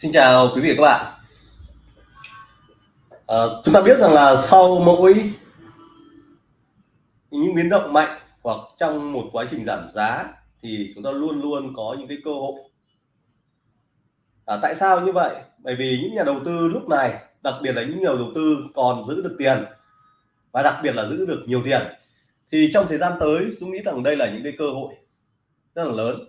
Xin chào quý vị và các bạn. À, chúng ta biết rằng là sau mỗi những biến động mạnh hoặc trong một quá trình giảm giá thì chúng ta luôn luôn có những cái cơ hội. À, tại sao như vậy? Bởi vì những nhà đầu tư lúc này, đặc biệt là những nhà đầu tư còn giữ được tiền và đặc biệt là giữ được nhiều tiền thì trong thời gian tới chúng nghĩ rằng đây là những cái cơ hội rất là lớn.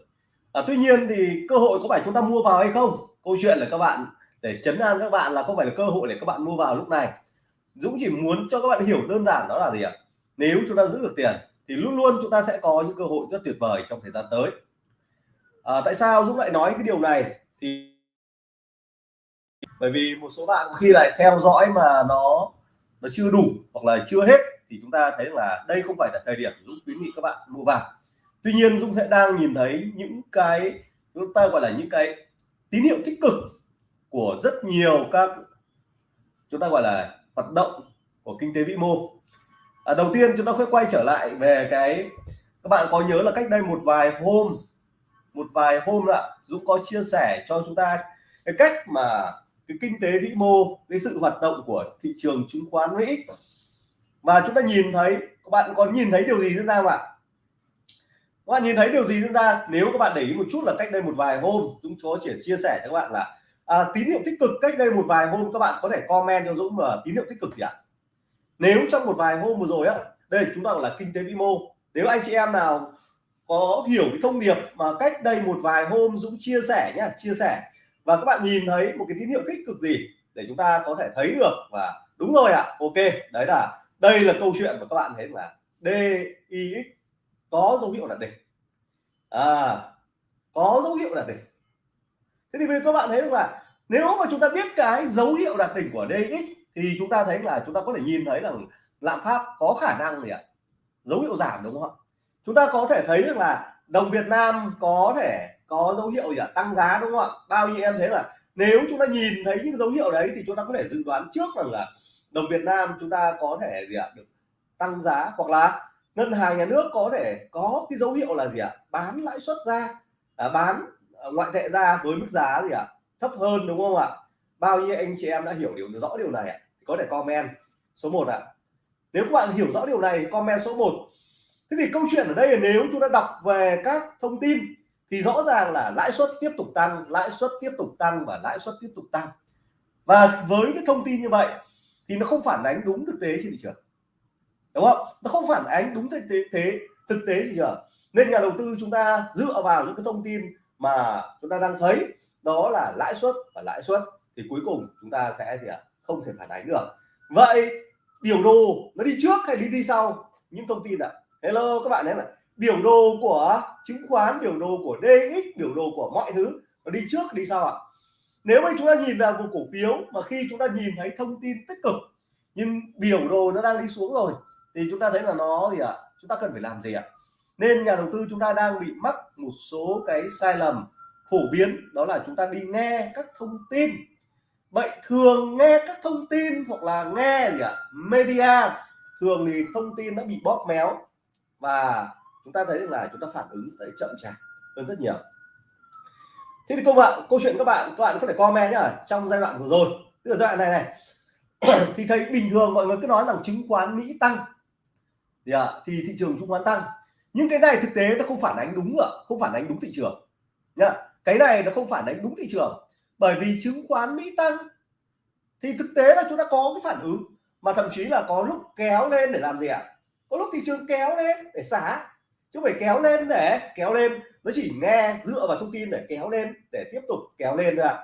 À, tuy nhiên thì cơ hội có phải chúng ta mua vào hay không? Câu chuyện là các bạn để chấn an các bạn là không phải là cơ hội để các bạn mua vào lúc này. Dũng chỉ muốn cho các bạn hiểu đơn giản đó là gì ạ? Nếu chúng ta giữ được tiền thì luôn luôn chúng ta sẽ có những cơ hội rất tuyệt vời trong thời gian tới. À, tại sao Dũng lại nói cái điều này? Thì bởi vì một số bạn khi lại theo dõi mà nó nó chưa đủ hoặc là chưa hết thì chúng ta thấy là đây không phải là thời điểm Dũng khuyến nghị các bạn mua vào. Tuy nhiên Dũng sẽ đang nhìn thấy những cái chúng ta gọi là những cái tín hiệu tích cực của rất nhiều các chúng ta gọi là hoạt động của kinh tế vĩ mô. À, đầu tiên chúng ta sẽ quay trở lại về cái các bạn có nhớ là cách đây một vài hôm một vài hôm là Dũng có chia sẻ cho chúng ta cái cách mà cái kinh tế vĩ mô cái sự hoạt động của thị trường chứng khoán Mỹ. Và chúng ta nhìn thấy các bạn có nhìn thấy điều gì diễn ra không ạ? Các bạn nhìn thấy điều gì diễn ra? Nếu các bạn để ý một chút là cách đây một vài hôm Dũng có chỉ chia sẻ cho các bạn là à, tín hiệu tích cực cách đây một vài hôm các bạn có thể comment cho Dũng là tín hiệu tích cực gì ạ? Nếu trong một vài hôm vừa rồi á đây chúng ta gọi là kinh tế vĩ mô. Nếu anh chị em nào có hiểu cái thông điệp mà cách đây một vài hôm Dũng chia sẻ nhá chia sẻ và các bạn nhìn thấy một cái tín hiệu tích cực gì để chúng ta có thể thấy được và đúng rồi ạ ok đấy là đây là câu chuyện mà các bạn thấy là DIX có dấu hiệu là đỉnh. À, có dấu hiệu là đỉnh. Thế thì các bạn thấy là nếu mà chúng ta biết cái dấu hiệu đạt đỉnh của DX thì chúng ta thấy là chúng ta có thể nhìn thấy rằng lạm phát có khả năng gì ạ? Dấu hiệu giảm đúng không ạ? Chúng ta có thể thấy được là đồng Việt Nam có thể có dấu hiệu gì ạ? Tăng giá đúng không ạ? Bao nhiêu em thấy là nếu chúng ta nhìn thấy những dấu hiệu đấy thì chúng ta có thể dự đoán trước rằng là đồng Việt Nam chúng ta có thể gì ạ? Được tăng giá hoặc là ngân hàng nhà nước có thể có cái dấu hiệu là gì ạ? Bán lãi suất ra à, bán à, ngoại tệ ra với mức giá gì ạ? Thấp hơn đúng không ạ? Bao nhiêu anh chị em đã hiểu điều rõ điều này ạ? Có thể comment số 1 ạ. Nếu các bạn hiểu rõ điều này comment số 1 thế thì câu chuyện ở đây là nếu chúng ta đọc về các thông tin thì rõ ràng là lãi suất tiếp tục tăng lãi suất tiếp tục tăng và lãi suất tiếp tục tăng. Và với cái thông tin như vậy thì nó không phản ánh đúng thực tế trên thị trường đúng không? Nó không phản ánh đúng thực tế thế, thực tế gì cả. nên nhà đầu tư chúng ta dựa vào những cái thông tin mà chúng ta đang thấy, đó là lãi suất và lãi suất, thì cuối cùng chúng ta sẽ gì ạ? Không thể phản ánh được. Vậy biểu đồ nó đi trước hay đi đi sau? Những thông tin ạ. Hello các bạn thấy là biểu đồ của chứng khoán, biểu đồ của DX biểu đồ của mọi thứ, nó đi trước, đi sau ạ. Nếu mà chúng ta nhìn vào một cổ phiếu mà khi chúng ta nhìn thấy thông tin tích cực, nhưng biểu đồ nó đang đi xuống rồi thì chúng ta thấy là nó gì ạ à? chúng ta cần phải làm gì ạ à? nên nhà đầu tư chúng ta đang bị mắc một số cái sai lầm phổ biến, đó là chúng ta đi nghe các thông tin vậy thường nghe các thông tin hoặc là nghe gì ạ à? media, thường thì thông tin đã bị bóp méo và chúng ta thấy là chúng ta phản ứng tới chậm chạp hơn rất nhiều thế thì công bạn, câu chuyện các bạn các bạn có thể comment nhá, trong giai đoạn vừa rồi tức là giai đoạn này này thì thấy bình thường mọi người cứ nói rằng chứng khoán Mỹ tăng thì, à, thì thị trường chứng khoán tăng. Nhưng cái này thực tế nó không phản ánh đúng ạ không phản ánh đúng thị trường nhá. Cái này nó không phản ánh đúng thị trường bởi vì chứng khoán Mỹ tăng. Thì thực tế là chúng ta có cái phản ứng mà thậm chí là có lúc kéo lên để làm gì ạ? À? có lúc thị trường kéo lên để xả. Chứ phải kéo lên để kéo lên nó chỉ nghe dựa vào thông tin để kéo lên để tiếp tục kéo lên thôi ạ.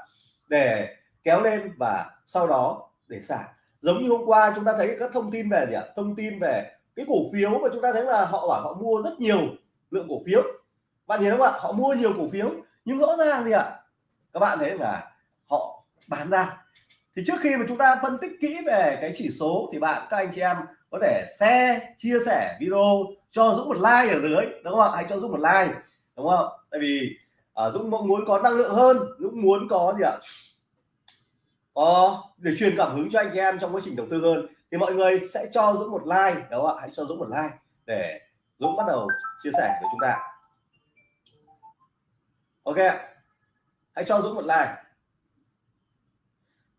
Để kéo lên và sau đó để xả. Giống như hôm qua chúng ta thấy các thông tin về gì ạ? Thông tin về cái cổ phiếu mà chúng ta thấy là họ bảo họ mua rất nhiều lượng cổ phiếu. Bạn nhìn không ạ? Họ mua nhiều cổ phiếu nhưng rõ ràng gì ạ? Các bạn thấy là họ bán ra. Thì trước khi mà chúng ta phân tích kỹ về cái chỉ số thì bạn các anh chị em có thể share chia sẻ video cho Dũng một like ở dưới đúng không ạ? Hãy cho Dũng một like đúng không? Tại vì uh, Dũng mong muốn có năng lượng hơn Dũng muốn có gì ạ? Có để truyền cảm hứng cho anh chị em trong quá trình đầu tư hơn thì mọi người sẽ cho Dũng một like đúng không ạ? Hãy cho Dũng một like để Dũng bắt đầu chia sẻ với chúng ta. Ok hãy cho Dũng một like.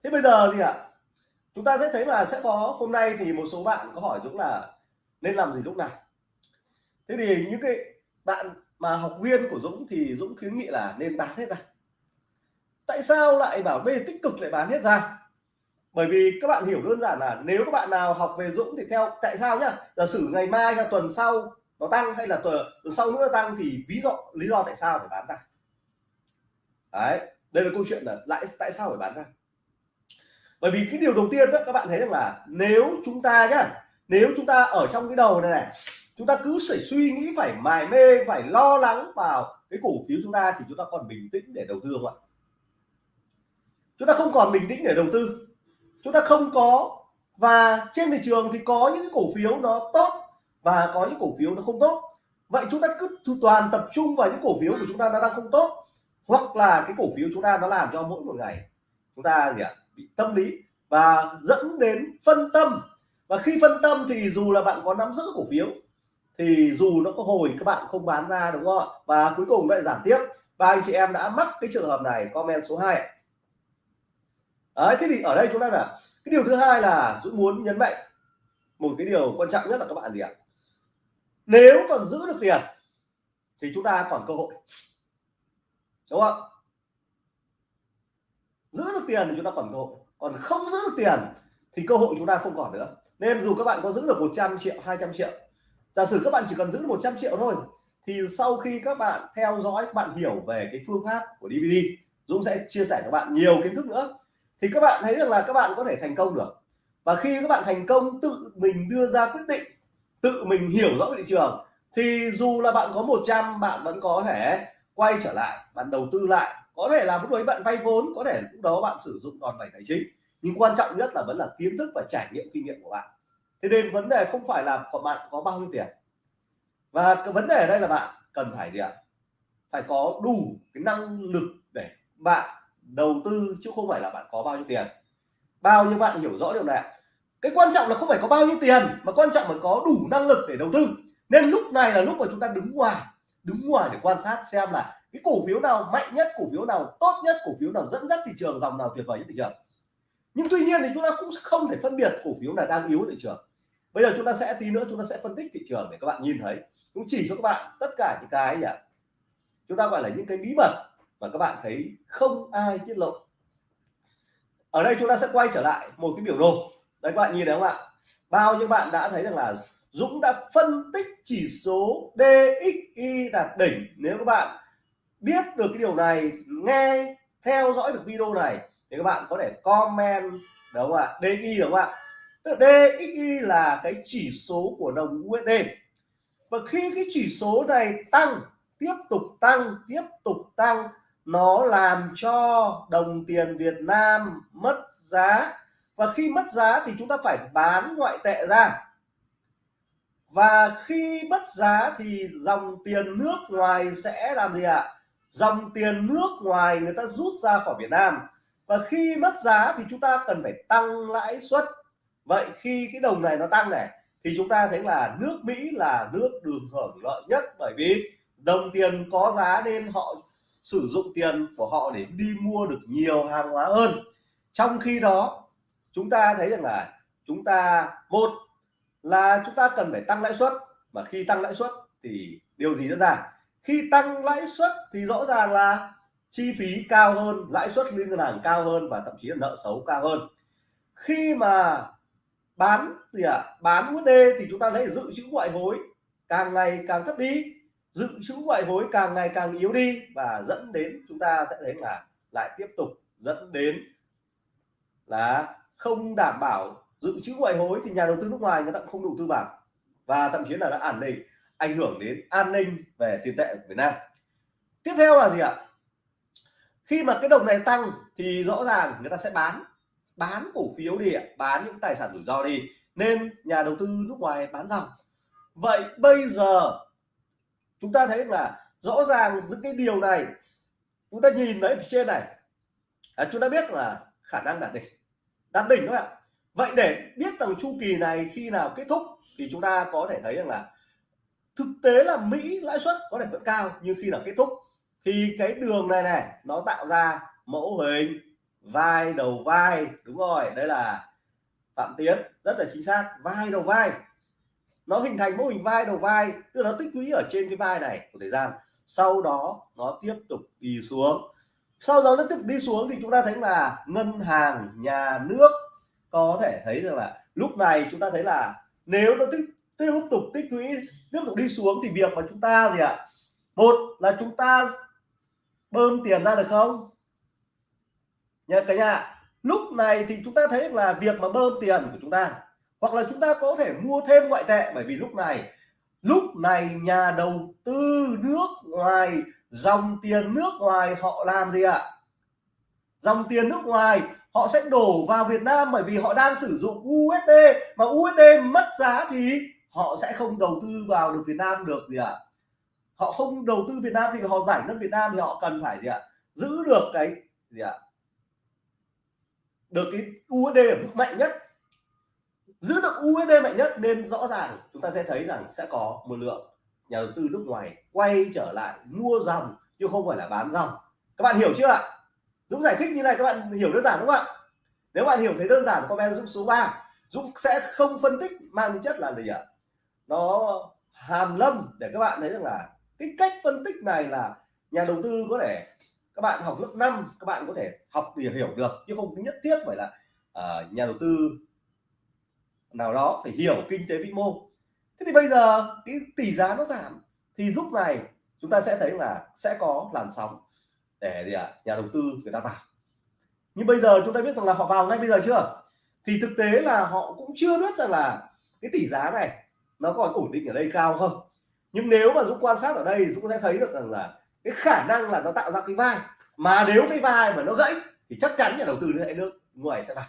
Thế bây giờ thì ạ à, chúng ta sẽ thấy là sẽ có hôm nay thì một số bạn có hỏi Dũng là nên làm gì lúc này. Thế thì những cái bạn mà học viên của Dũng thì Dũng khuyến nghị là nên bán hết ra. Tại sao lại bảo bê tích cực lại bán hết ra? Bởi vì các bạn hiểu đơn giản là nếu các bạn nào học về Dũng thì theo tại sao nhá? Giả sử ngày mai hay tuần sau nó tăng hay là tuần, tuần sau nữa tăng thì ví dụ lý do tại sao phải bán ra? Đấy đây là câu chuyện là lại tại sao phải bán ra? Bởi vì cái điều đầu tiên đó các bạn thấy rằng là nếu chúng ta nhá nếu chúng ta ở trong cái đầu này này chúng ta cứ phải suy nghĩ phải mài mê phải lo lắng vào cái cổ phiếu chúng ta thì chúng ta còn bình tĩnh để đầu tư không ạ? Chúng ta không còn bình tĩnh để đầu tư chúng ta không có. Và trên thị trường thì có những cổ phiếu nó tốt và có những cổ phiếu nó không tốt. Vậy chúng ta cứ toàn tập trung vào những cổ phiếu của chúng ta nó đang không tốt, hoặc là cái cổ phiếu chúng ta nó làm cho mỗi một ngày chúng ta gì ạ, bị tâm lý và dẫn đến phân tâm. Và khi phân tâm thì dù là bạn có nắm giữ cổ phiếu, thì dù nó có hồi các bạn không bán ra, đúng không ạ? Và cuối cùng lại giảm tiếp. Và anh chị em đã mắc cái trường hợp này, comment số 2 Đấy, thế thì ở đây chúng ta là cái điều thứ hai là Dũng muốn nhấn mạnh một cái điều quan trọng nhất là các bạn gì ạ? Nếu còn giữ được tiền thì chúng ta còn cơ hội. Đúng không? Giữ được tiền thì chúng ta còn cơ hội. Còn không giữ được tiền thì cơ hội chúng ta không còn nữa. Nên dù các bạn có giữ được 100 triệu 200 triệu giả sử các bạn chỉ cần giữ được 100 triệu thôi thì sau khi các bạn theo dõi các bạn hiểu về cái phương pháp của DVD Dũng sẽ chia sẻ cho bạn nhiều kiến thức nữa thì các bạn thấy rằng là các bạn có thể thành công được. Và khi các bạn thành công, tự mình đưa ra quyết định, tự mình hiểu rõ thị trường, thì dù là bạn có 100 bạn vẫn có thể quay trở lại, bạn đầu tư lại. Có thể là lúc đấy bạn vay vốn, có thể lúc đó bạn sử dụng đòn bẩy tài chính. Nhưng quan trọng nhất là vẫn là kiến thức và trải nghiệm kinh nghiệm của bạn. Thế nên vấn đề không phải là của bạn có bao nhiêu tiền. Và cái vấn đề ở đây là bạn cần phải gì ạ? Phải có đủ cái năng lực để bạn đầu tư chứ không phải là bạn có bao nhiêu tiền. Bao nhiêu bạn hiểu rõ điều này cái quan trọng là không phải có bao nhiêu tiền, mà quan trọng là có đủ năng lực để đầu tư. Nên lúc này là lúc mà chúng ta đứng ngoài đứng ngoài để quan sát xem là cái cổ phiếu nào mạnh nhất, cổ phiếu nào tốt nhất, cổ phiếu nào dẫn dắt thị trường, dòng nào tuyệt vời nhất thị trường. Nhưng tuy nhiên thì chúng ta cũng không thể phân biệt cổ phiếu là đang yếu thị trường. Bây giờ chúng ta sẽ, tí nữa chúng ta sẽ phân tích thị trường để các bạn nhìn thấy. Cũng chỉ cho các bạn tất cả những cái gì chúng ta gọi là những cái bí mật mà các bạn thấy không ai tiết lộ. Ở đây chúng ta sẽ quay trở lại một cái biểu đồ. Đấy, các bạn nhìn thấy không ạ? Bao nhiêu bạn đã thấy rằng là Dũng đã phân tích chỉ số DXY đạt đỉnh. Nếu các bạn biết được cái điều này, nghe, theo dõi được video này, thì các bạn có thể comment, đúng không ạ? DXY đúng không ạ? Tức DXY là cái chỉ số của đồng USD và khi cái chỉ số này tăng, tiếp tục tăng, tiếp tục tăng nó làm cho đồng tiền Việt Nam mất giá. Và khi mất giá thì chúng ta phải bán ngoại tệ ra. Và khi mất giá thì dòng tiền nước ngoài sẽ làm gì ạ? Dòng tiền nước ngoài người ta rút ra khỏi Việt Nam. Và khi mất giá thì chúng ta cần phải tăng lãi suất. Vậy khi cái đồng này nó tăng này, thì chúng ta thấy là nước Mỹ là nước đường hưởng lợi nhất bởi vì đồng tiền có giá nên họ sử dụng tiền của họ để đi mua được nhiều hàng hóa hơn. Trong khi đó chúng ta thấy rằng là chúng ta một là chúng ta cần phải tăng lãi suất mà khi tăng lãi suất thì điều gì diễn ra? Khi tăng lãi suất thì rõ ràng là chi phí cao hơn lãi suất liên ngân hàng cao hơn và thậm chí là nợ xấu cao hơn. Khi mà bán thì à, bán USD thì chúng ta thấy dự trữ ngoại hối càng ngày càng thấp đi dự trữ ngoại hối càng ngày càng yếu đi và dẫn đến chúng ta sẽ thấy là lại tiếp tục dẫn đến là không đảm bảo dự trữ ngoại hối thì nhà đầu tư nước ngoài người ta cũng không đầu tư vào và thậm chí là đã ảnh định, ảnh hưởng đến an ninh về tiền tệ của Việt Nam. Tiếp theo là gì ạ? Khi mà cái đồng này tăng thì rõ ràng người ta sẽ bán bán cổ phiếu đi bán những tài sản rủi ro đi, nên nhà đầu tư nước ngoài bán dòng. Vậy bây giờ chúng ta thấy là rõ ràng những cái điều này chúng ta nhìn thấy trên này à, chúng ta biết là khả năng đạt đỉnh. Đạt đỉnh các bạn vậy để biết rằng chu kỳ này khi nào kết thúc thì chúng ta có thể thấy rằng là thực tế là Mỹ lãi suất có thể vẫn cao nhưng khi nào kết thúc thì cái đường này này nó tạo ra mẫu hình vai đầu vai đúng rồi đây là phạm tiến rất là chính xác vai đầu vai nó hình thành mô hình vai đầu vai, tức là nó tích lũy ở trên cái vai này của thời gian. Sau đó nó tiếp tục đi xuống. Sau đó nó tiếp tục đi xuống thì chúng ta thấy là ngân hàng nhà nước có thể thấy rằng là lúc này chúng ta thấy là nếu nó tích, tiếp tục tích lũy, tiếp tục đi xuống thì việc mà chúng ta gì ạ? Một là chúng ta bơm tiền ra được không? Nhà cả nhà, lúc này thì chúng ta thấy là việc mà bơm tiền của chúng ta hoặc là chúng ta có thể mua thêm ngoại tệ, bởi vì lúc này lúc này nhà đầu tư nước ngoài, dòng tiền nước ngoài họ làm gì ạ? Dòng tiền nước ngoài họ sẽ đổ vào Việt Nam bởi vì họ đang sử dụng USD mà USD mất giá thì họ sẽ không đầu tư vào được Việt Nam được gì ạ? Họ không đầu tư Việt Nam thì họ giải ngân Việt Nam thì họ cần phải gì ạ? Giữ được cái gì ạ? Được cái USD ở mức mạnh nhất giữ được USD mạnh nhất nên rõ ràng chúng ta sẽ thấy rằng sẽ có một lượng nhà đầu tư nước ngoài quay trở lại mua dòng chứ không phải là bán dòng. Các bạn hiểu chưa ạ? Dũng giải thích như này các bạn hiểu đơn giản đúng không ạ? Nếu bạn hiểu thấy đơn giản comment Dũng số 3 Dũng sẽ không phân tích mang tính chất là gì ạ? Nó hàm lâm để các bạn thấy rằng là cái cách phân tích này là nhà đầu tư có thể các bạn học lớp 5 các bạn có thể học để hiểu được chứ không nhất thiết phải là uh, nhà đầu tư nào đó phải hiểu kinh tế vĩ mô. Thế thì bây giờ cái tỷ giá nó giảm thì lúc này chúng ta sẽ thấy là sẽ có làn sóng để gì ạ à, nhà đầu tư người ta vào. Nhưng bây giờ chúng ta biết rằng là họ vào ngay bây giờ chưa? Thì thực tế là họ cũng chưa biết rằng là cái tỷ giá này nó còn ổn định ở đây cao không. Nhưng nếu mà dũng quan sát ở đây dũng sẽ thấy được rằng là cái khả năng là nó tạo ra cái vai. Mà nếu cái vai mà nó gãy thì chắc chắn nhà đầu tư sẽ nước ngoài sẽ vào.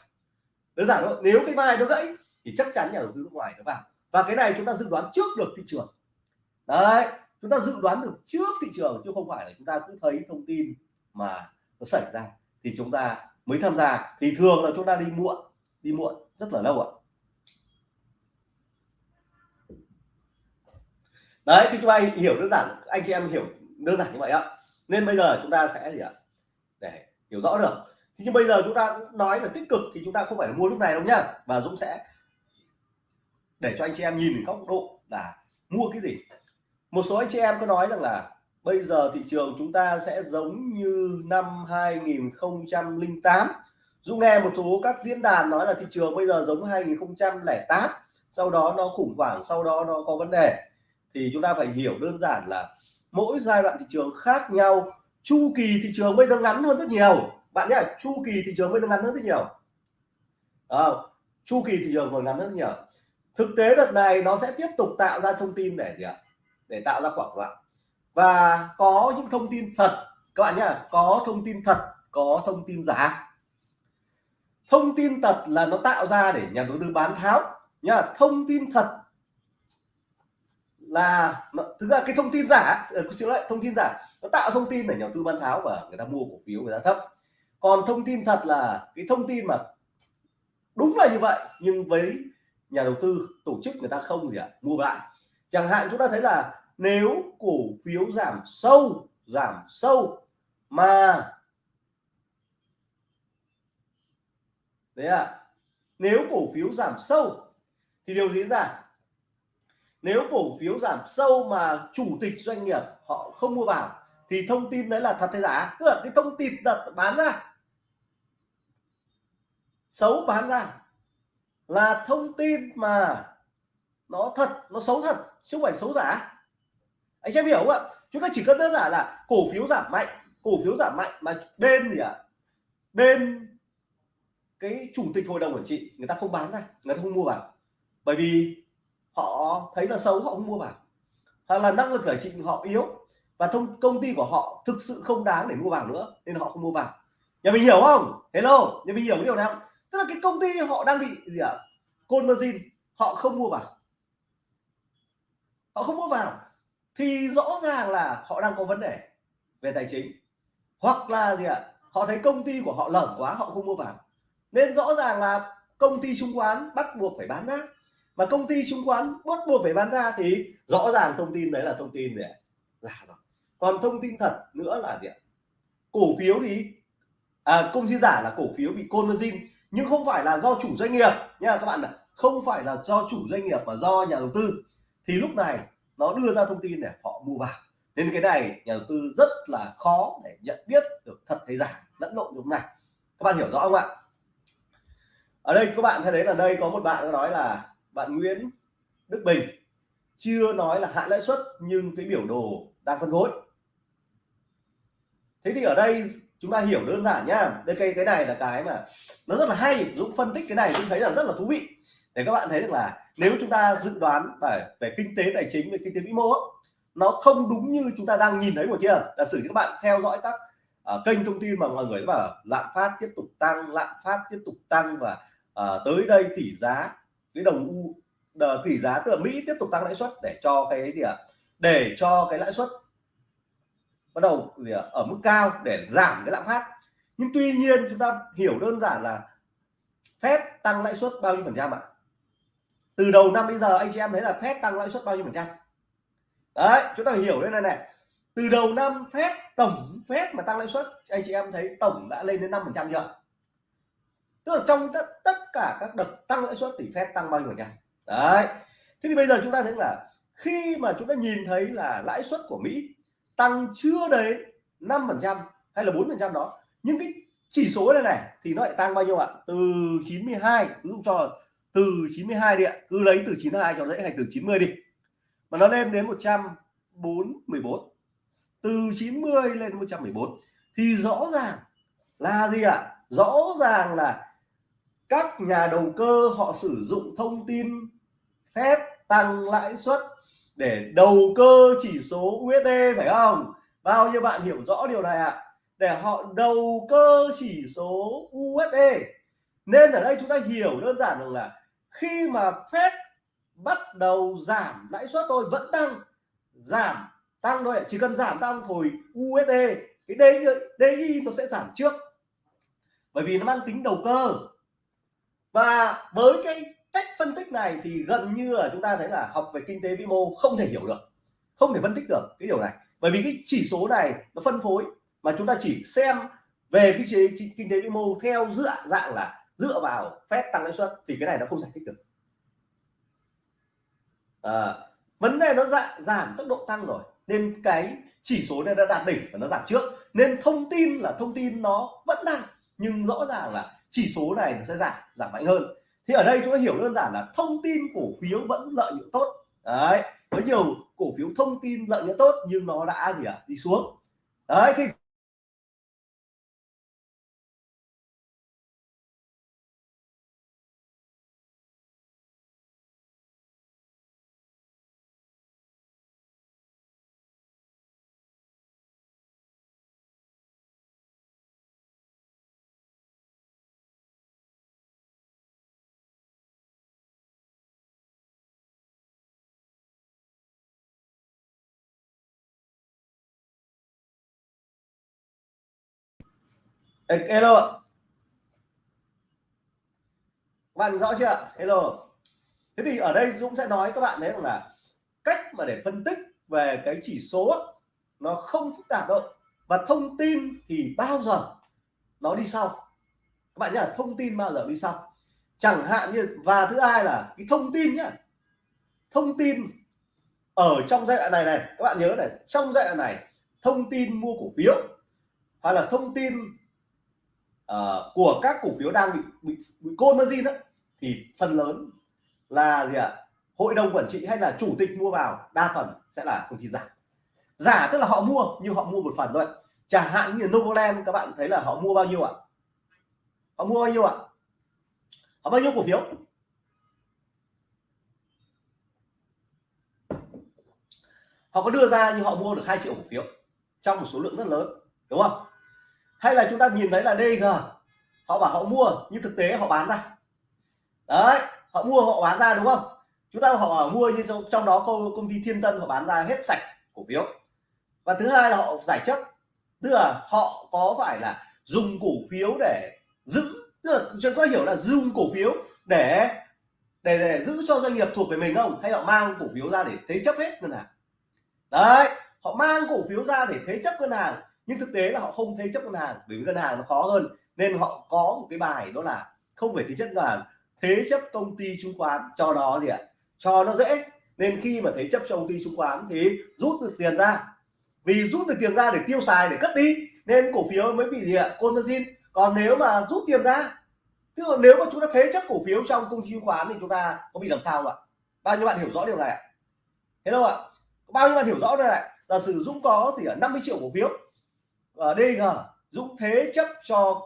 Đơn giản thôi nếu cái vai nó gãy thì chắc chắn nhà đầu tư nước ngoài nó vào. Và cái này chúng ta dự đoán trước được thị trường. Đấy, chúng ta dự đoán được trước thị trường, chứ không phải là chúng ta cũng thấy thông tin mà nó xảy ra. Thì chúng ta mới tham gia. Thì thường là chúng ta đi muộn đi muộn rất là lâu ạ. Đấy, thì chúng ta hiểu đơn giản, anh chị em hiểu đơn giản như vậy ạ. Nên bây giờ chúng ta sẽ gì ạ? Để hiểu rõ được. Thì nhưng bây giờ chúng ta nói là tích cực thì chúng ta không phải là mua lúc này đâu nhá. Và Dũng sẽ để cho anh chị em nhìn đến góc độ là mua cái gì. Một số anh chị em có nói rằng là bây giờ thị trường chúng ta sẽ giống như năm 2008 Dũng nghe một số các diễn đàn nói là thị trường bây giờ giống 2008 sau đó nó khủng hoảng sau đó nó có vấn đề. Thì chúng ta phải hiểu đơn giản là mỗi giai đoạn thị trường khác nhau. Chu kỳ thị trường bây giờ ngắn hơn rất nhiều. Bạn nhé chu kỳ thị trường bây giờ ngắn hơn rất nhiều. À, chu kỳ thị trường còn ngắn hơn rất nhiều thực tế đợt này nó sẽ tiếp tục tạo ra thông tin để gì ạ để tạo ra khoảng loạn và có những thông tin thật các bạn nhé có thông tin thật có thông tin giả thông tin thật là nó tạo ra để nhà đầu tư bán tháo nhá thông tin thật là thực ra cái thông tin giả chữ lại thông tin giả nó tạo thông tin để nhà đầu tư bán tháo và người ta mua cổ phiếu người ta thấp còn thông tin thật là cái thông tin mà đúng là như vậy nhưng với nhà đầu tư tổ chức người ta không gì ạ à, mua lại chẳng hạn chúng ta thấy là nếu cổ phiếu giảm sâu giảm sâu mà đấy à nếu cổ phiếu giảm sâu thì điều gì diễn ra? Nếu cổ phiếu giảm sâu mà chủ tịch doanh nghiệp họ không mua vào thì thông tin đấy là thật hay giả? Tức là cái thông tin thật bán ra xấu bán ra là thông tin mà nó thật, nó xấu thật, chứ không phải xấu giả. Anh em hiểu không ạ? Chúng ta chỉ cần đơn giản là cổ phiếu giảm mạnh, cổ phiếu giảm mạnh mà bên gì ạ? À? bên cái chủ tịch hội đồng quản trị, người ta không bán ra, người ta không mua vào. Bởi vì họ thấy là xấu, họ không mua vào. Hoặc là năng lực giải trị họ yếu và thông, công ty của họ thực sự không đáng để mua vào nữa, nên họ không mua vào. Nhà mình hiểu không? Hello, nhà mình hiểu điều này không tức là cái công ty họ đang bị gì ạ? À? côn margin họ không mua vào. Họ không mua vào. Thì rõ ràng là họ đang có vấn đề về tài chính. Hoặc là gì ạ? À? họ thấy công ty của họ lởm quá họ không mua vào. Nên rõ ràng là công ty chứng khoán bắt buộc phải bán ra. Mà công ty chứng khoán bắt buộc phải bán ra thì rõ ràng thông tin đấy là thông tin để giả rồi. Còn thông tin thật nữa là gì ạ? Cổ phiếu thì à, công ty giả là cổ phiếu bị conversion nhưng không phải là do chủ doanh nghiệp nha các bạn không phải là do chủ doanh nghiệp mà do nhà đầu tư. Thì lúc này nó đưa ra thông tin để họ mua vào. Nên cái này nhà đầu tư rất là khó để nhận biết được thật hay giả, lẫn lộn lúc này. Các bạn hiểu rõ không ạ? Ở đây các bạn thấy đấy là đây có một bạn nói là bạn Nguyễn Đức Bình. Chưa nói là hạ lãi suất nhưng cái biểu đồ đang phân phối. Thế thì ở đây chúng ta hiểu đơn giản nhá. Đây cái cái này là cái mà nó rất là hay. Dũng phân tích cái này cũng thấy là rất là thú vị. Để các bạn thấy được là nếu chúng ta dự đoán về về kinh tế tài chính về kinh tế vĩ mô nó không đúng như chúng ta đang nhìn thấy của kia giả sử các bạn theo dõi các uh, kênh thông tin mà mọi người bảo lạm phát tiếp tục tăng lạm phát tiếp tục tăng và uh, tới đây tỷ giá cái đồng u tỷ giá từ Mỹ tiếp tục tăng lãi suất để cho cái gì ạ? À? để cho cái lãi suất bắt đầu ở mức cao để giảm cái lạm phát. Nhưng tuy nhiên chúng ta hiểu đơn giản là Fed tăng lãi suất bao nhiêu phần trăm ạ? Từ đầu năm bây giờ anh chị em thấy là Fed tăng lãi suất bao nhiêu phần trăm? Đấy chúng ta hiểu đây này này. Từ đầu năm Fed tổng Fed mà tăng lãi suất anh chị em thấy tổng đã lên đến năm phần trăm chưa? Tức là trong tất, tất cả các đợt tăng lãi suất thì Fed tăng bao nhiêu phần trăm? Đấy. Thế thì bây giờ chúng ta thấy là khi mà chúng ta nhìn thấy là lãi suất của Mỹ tăng chưa đến 5% hay là 4% đó. Nhưng cái chỉ số này này thì nó lại tăng bao nhiêu ạ? Từ 92 ví dụ cho từ 92 đi ạ. Cứ lấy từ 92 cho dễ hay từ 90 đi. Mà nó lên đến 114 từ 90 lên 114 thì rõ ràng là gì ạ? Rõ ràng là các nhà đầu cơ họ sử dụng thông tin phép tăng lãi suất để đầu cơ chỉ số USD phải không? Bao nhiêu bạn hiểu rõ điều này ạ? À? để họ đầu cơ chỉ số USD nên ở đây chúng ta hiểu đơn giản rằng là khi mà Fed bắt đầu giảm lãi suất tôi vẫn tăng. Giảm tăng thôi chỉ cần giảm tăng thôi USD cái DI, DI nó sẽ giảm trước. Bởi vì nó mang tính đầu cơ. Và với cái cách phân tích này thì gần như là chúng ta thấy là học về kinh tế vĩ mô không thể hiểu được không thể phân tích được cái điều này. Bởi vì cái chỉ số này nó phân phối mà chúng ta chỉ xem về cái chế kinh tế vĩ mô theo dựa dạng là dựa vào phép tăng lãi suất thì cái này nó không giải thích được. À, vấn đề nó dạng giảm tốc độ tăng rồi nên cái chỉ số này đã đạt đỉnh và nó giảm trước. Nên thông tin là thông tin nó vẫn tăng nhưng rõ ràng là chỉ số này nó sẽ giảm giảm mạnh hơn thì ở đây chúng ta hiểu đơn giản là thông tin cổ phiếu vẫn lợi nhuận tốt. Đấy, có nhiều cổ phiếu thông tin lợi nhuận tốt nhưng nó đã gì à đi xuống. Đấy, thì hello bạn rõ chưa? Hello thế thì ở đây Dũng sẽ nói các bạn đấy rằng là cách mà để phân tích về cái chỉ số nó không phức tạp đâu. Và thông tin thì bao giờ nó đi sau? Các bạn nhá thông tin bao giờ đi sau? Chẳng hạn như, và thứ hai là cái thông tin nhá. Thông tin ở trong giai đoạn này này, các bạn nhớ này, trong giai đoạn này thông tin mua cổ phiếu, hoặc là thông tin uh, của các cổ phiếu đang bị bị, bị côn margin đó thì phần lớn là gì ạ? Hội đồng quản trị hay là chủ tịch mua vào đa phần sẽ là công ty giả. Giả tức là họ mua nhưng họ mua một phần thôi. Chẳng hạn như Novoland các bạn thấy là họ mua bao nhiêu ạ? Họ mua bao nhiêu ạ? Họ bao nhiêu cổ phiếu? Họ có đưa ra nhưng họ mua được 2 triệu cổ phiếu trong một số lượng rất lớn đúng không? Hay là chúng ta nhìn thấy là DG họ bảo họ mua nhưng thực tế họ bán ra. Đấy họ mua họ bán ra đúng không? Chúng ta họ bảo mua nhưng trong, trong đó công, công ty Thiên Tân họ bán ra hết sạch cổ phiếu. Và thứ hai là họ giải chấp. Tức là họ có phải là dùng cổ phiếu để giữ tức là chúng ta hiểu là dùng cổ phiếu để để, để giữ cho doanh nghiệp thuộc về mình không? Hay họ mang cổ phiếu ra để thế chấp hết ngân hàng? Đấy họ mang cổ phiếu ra để thế chấp ngân hàng nhưng thực tế là họ không thế chấp ngân hàng, bởi vì ngân hàng nó khó hơn. Nên họ có một cái bài đó là không phải thế chấp ngân hàng, thế chấp công ty chứng khoán. Cho nó gì ạ? Cho nó dễ. Nên khi mà thế chấp cho công ty chứng khoán thì rút được tiền ra. Vì rút được tiền ra để tiêu xài, để cất đi. Nên cổ phiếu mới bị gì ạ? Côn còn nếu mà rút tiền ra, tức là nếu mà chúng ta thế chấp cổ phiếu trong công ty chứng khoán thì chúng ta có bị làm sao không ạ? Bao nhiêu bạn hiểu rõ điều này ạ? Thế đâu ạ bao nhiêu bạn hiểu rõ đây này là sử dụng có thì ở 50 triệu cổ phiếu ở DG Dũng thế chấp cho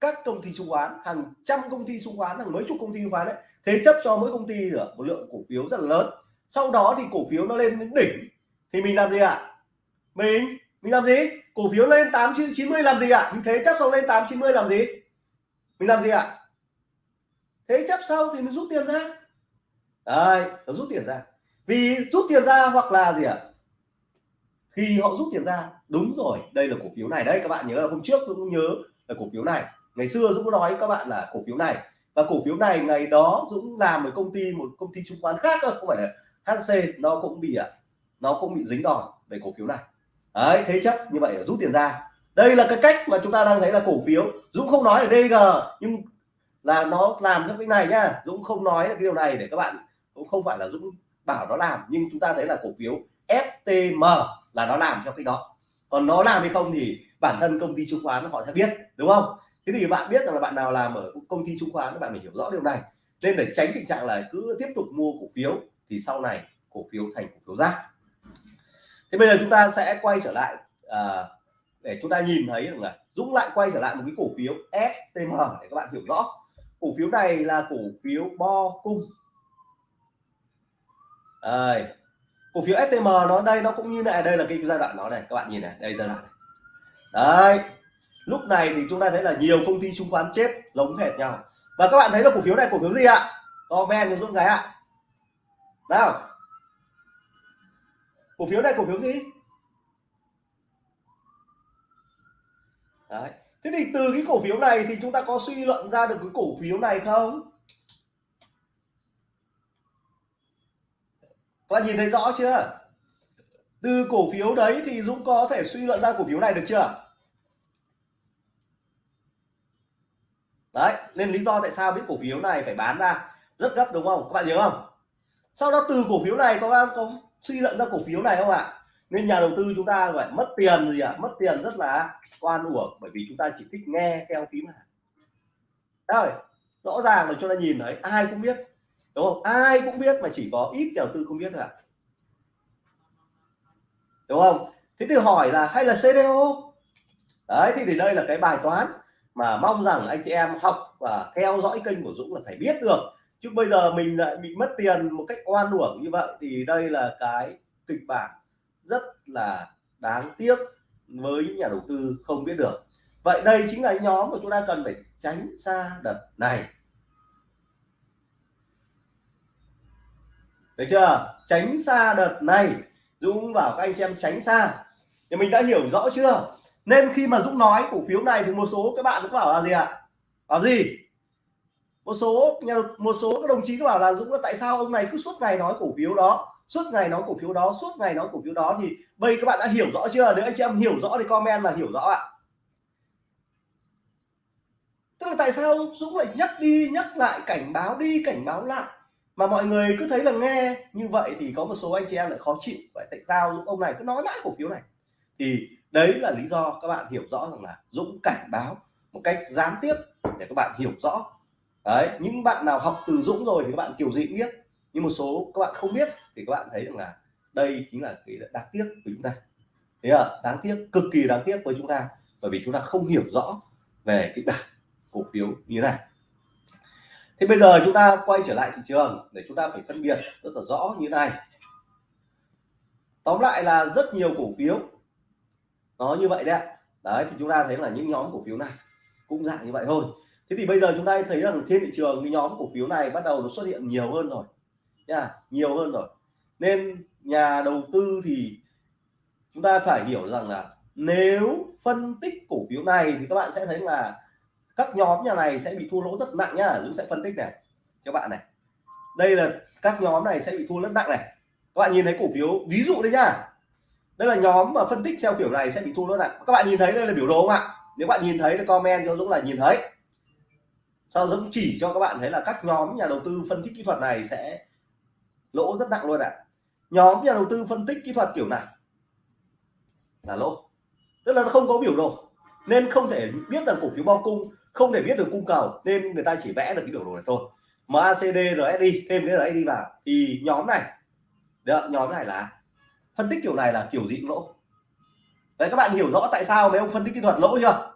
các công ty chứng khoán, hàng trăm công ty chứng khoán, hàng mấy chục công ty chứng khoán đấy, thế chấp cho mỗi công ty ở một lượng cổ phiếu rất là lớn sau đó thì cổ phiếu nó lên đến đỉnh, thì mình làm gì ạ à? mình mình làm gì cổ phiếu lên tám, chín mươi làm gì ạ à? mình thế chấp xong lên tám, chín mươi làm gì mình làm gì ạ à? thế chấp sau thì mình rút tiền ra đấy, nó rút tiền ra vì rút tiền ra hoặc là gì ạ à? Khi họ rút tiền ra, đúng rồi, đây là cổ phiếu này. Đây, các bạn nhớ là hôm trước tôi cũng nhớ là cổ phiếu này. Ngày xưa Dũng nói với các bạn là cổ phiếu này. Và cổ phiếu này ngày đó Dũng làm ở công ty, một công ty chứng khoán khác cơ, không phải là HC nó cũng bị ạ nó cũng bị dính đòn về cổ phiếu này. Đấy, thế chấp như vậy rút tiền ra. Đây là cái cách mà chúng ta đang thấy là cổ phiếu. Dũng không nói ở DG nhưng là nó làm theo cái này nhá. Dũng không nói cái điều này để các bạn cũng không phải là Dũng bảo nó làm, nhưng chúng ta thấy là cổ phiếu FTM là nó làm theo cách đó. Còn nó làm hay không thì bản thân công ty chứng khoán họ sẽ biết đúng không? Thế thì bạn biết rằng là bạn nào làm ở công ty chứng khoán các bạn phải hiểu rõ điều này. Nên để tránh tình trạng là cứ tiếp tục mua cổ phiếu thì sau này cổ phiếu thành cổ phiếu rác. Thế bây giờ chúng ta sẽ quay trở lại à, để chúng ta nhìn thấy rằng là Dũng lại quay trở lại một cái cổ phiếu FTM để các bạn hiểu rõ. Cổ phiếu này là cổ phiếu bo cung. Đây cổ phiếu STM nó đây, nó cũng như này, đây là cái giai đoạn nó này, các bạn nhìn này, đây giai đoạn này. Đấy, lúc này thì chúng ta thấy là nhiều công ty chứng khoán chết, giống hệt nhau. Và các bạn thấy là cổ phiếu này cổ phiếu gì ạ? Comment cho dũng cái ạ. Nào. Cổ phiếu này cổ phiếu gì? Đấy. Thế thì từ cái cổ phiếu này thì chúng ta có suy luận ra được cái cổ phiếu này không? Các bạn nhìn thấy rõ chưa? Từ cổ phiếu đấy thì Dũng có thể suy luận ra cổ phiếu này được chưa? Đấy nên lý do tại sao biết cổ phiếu này phải bán ra rất gấp đúng không? Các bạn nhớ không? Sau đó từ cổ phiếu này có có, có suy luận ra cổ phiếu này không ạ? Nên nhà đầu tư chúng ta phải mất tiền gì ạ? À? mất tiền rất là oan uổng bởi vì chúng ta chỉ thích nghe theo phím hàng rồi rõ ràng là chúng ta nhìn thấy ai cũng biết đúng không? Ai cũng biết mà chỉ có ít nhà đầu tư không biết thôi ạ. Đúng không? Thế thì hỏi là hay là CDO đấy thì, thì đây là cái bài toán mà mong rằng anh chị em học và theo dõi kênh của Dũng là phải biết được. Chứ bây giờ mình lại bị mất tiền một cách oan uổng như vậy thì đây là cái kịch bản rất là đáng tiếc với những nhà đầu tư không biết được. Vậy đây chính là nhóm mà chúng ta cần phải tránh xa đợt này. Được chưa? Tránh xa đợt này. Dũng bảo các anh chị em tránh xa. Thì mình đã hiểu rõ chưa? Nên khi mà Dũng nói cổ phiếu này thì một số các bạn cũng bảo là gì ạ? À? bảo gì? Một số nhà một số các đồng chí các bảo là Dũng tại sao ông này cứ suốt ngày nói cổ phiếu đó, suốt ngày nói cổ phiếu đó, suốt ngày nói cổ phiếu đó thì bây các bạn đã hiểu rõ chưa? Nếu anh chị em hiểu rõ thì comment là hiểu rõ ạ. Tức là tại sao Dũng lại nhắc đi, nhắc lại cảnh báo đi, cảnh báo lại? Mà mọi người cứ thấy là nghe như vậy thì có một số anh chị em lại khó chịu. Vậy tại sao ông này cứ nói mãi cổ phiếu này? Thì đấy là lý do các bạn hiểu rõ rằng là Dũng cảnh báo một cách gián tiếp để các bạn hiểu rõ. Đấy, những bạn nào học từ Dũng rồi thì các bạn kiểu gì cũng biết. Nhưng một số các bạn không biết thì các bạn thấy rằng là đây chính là cái đáng tiếc của chúng ta. Thế à đáng tiếc, cực kỳ đáng tiếc với chúng ta. Bởi vì chúng ta không hiểu rõ về cái bản cổ phiếu như này thì bây giờ chúng ta quay trở lại thị trường để chúng ta phải phân biệt rất là rõ như này. Tóm lại là rất nhiều cổ phiếu nó như vậy đấy đấy, thì chúng ta thấy là những nhóm cổ phiếu này cũng dạng như vậy thôi. Thế thì bây giờ chúng ta thấy rằng trên thị trường cái nhóm cổ phiếu này bắt đầu nó xuất hiện nhiều hơn rồi, nha, nhiều hơn rồi. Nên nhà đầu tư thì chúng ta phải hiểu rằng là nếu phân tích cổ phiếu này thì các bạn sẽ thấy là các nhóm nhà này sẽ bị thua lỗ rất nặng nhá. Dũng sẽ phân tích này các bạn này. Đây là các nhóm này sẽ bị thua rất nặng này. Các bạn nhìn thấy cổ phiếu ví dụ đây nhá. Đây là nhóm mà phân tích theo kiểu này sẽ bị thua rất nặng. các bạn nhìn thấy đây là biểu đồ không ạ? Nếu bạn nhìn thấy thì comment cho Dũng là nhìn thấy. Sau Dũng chỉ cho các bạn thấy là các nhóm nhà đầu tư phân tích kỹ thuật này sẽ lỗ rất nặng luôn ạ. Nhóm nhà đầu tư phân tích kỹ thuật kiểu này là lỗ. Tức là nó không có biểu đồ nên không thể biết được cổ phiếu bao cung, không thể biết được cung cầu, nên người ta chỉ vẽ được cái biểu đồ này thôi. MACD RSI thêm cái RSI vào. Thì nhóm này, được, nhóm này là, phân tích kiểu này là kiểu gì lỗ. Đấy, các bạn hiểu rõ tại sao mấy ông phân tích kỹ thuật lỗ chưa?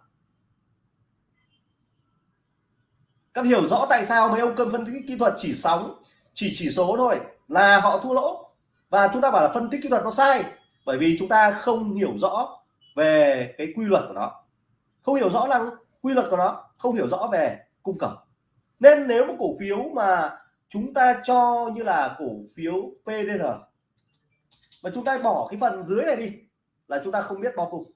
Các hiểu rõ tại sao mấy ông cân phân tích kỹ thuật chỉ sóng, chỉ chỉ số thôi là họ thua lỗ. Và chúng ta bảo là phân tích kỹ thuật nó sai, bởi vì chúng ta không hiểu rõ về cái quy luật của nó không hiểu rõ năng quy luật của nó, không hiểu rõ về cung cầu. Nên nếu một cổ phiếu mà chúng ta cho như là cổ phiếu PDR mà chúng ta bỏ cái phần dưới này đi, là chúng ta không biết bao cung.